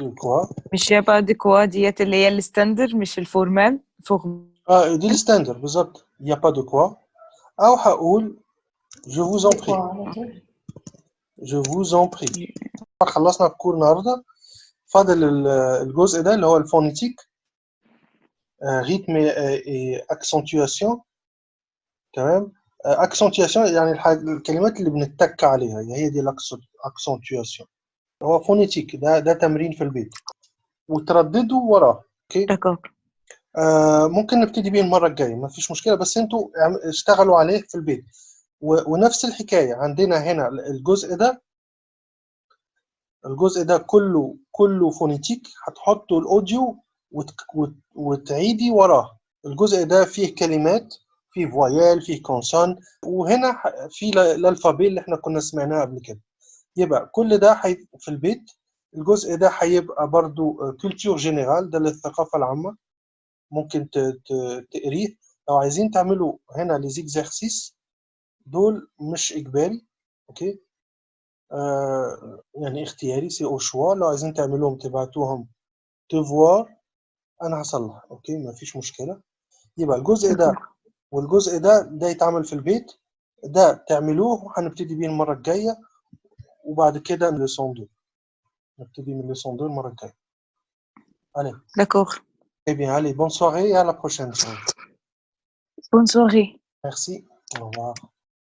de quoi مش y a pas de quoi ديت اللي هي الستاندر مش الفورمال فورم اه دي الستاندر بالظبط y a pas de quoi او هقول je vous en prie Quoi, على طول. je vous en prie خلصنا الكور النهارده فاضل ال- الجزء ده اللي هو الفونيتيك ريتم اكسنتواسيون تمام اكسنتواسيون يعني الحاج- الكلمات اللي بنتك عليها هي دي الاكسنتواسيون هو فونيتيك ده ده تمرين في البيت. وترددوا وراه أوكي؟ آه ممكن نبتدي بيه المرة الجاية ما فيش مشكلة بس أنتوا اشتغلوا عليه في البيت. ونفس الحكاية عندنا هنا الجزء ده الجزء ده كله كله فونيتيك هتحطوا الأوديو وت- وت- وتعيدي وراه. الجزء ده فيه كلمات فيه فويال فيه كونسون وهنا ح- في ال- الالفابي اللي إحنا كنا سمعناه قبل كده. يبقى كل ده حي... في البيت الجزء ده هيبقى برضو كولتور جينيرال ده للثقافة العامة. ممكن ت- ت- تقريه. لو عايزين تعملوا هنا لي زيكزارسيس دول مش إجباري أوكي؟ آه يعني اختياري سي أو شوا لو عايزين تعملوهم تبعتوهم تفوار أنا هصلح أوكي؟ ما فيش مشكلة. يبقى الجزء ده والجزء ده ده يتعمل في البيت. ده تعملوه وهنبتدي بيه المرة الجاية. وبعد كده من لسون دو نبتدي من لسون دو المره الجايه allez d'accord eh bien allez bonne soirée et à la prochaine soirée Bonne soirée. Merci. Au revoir.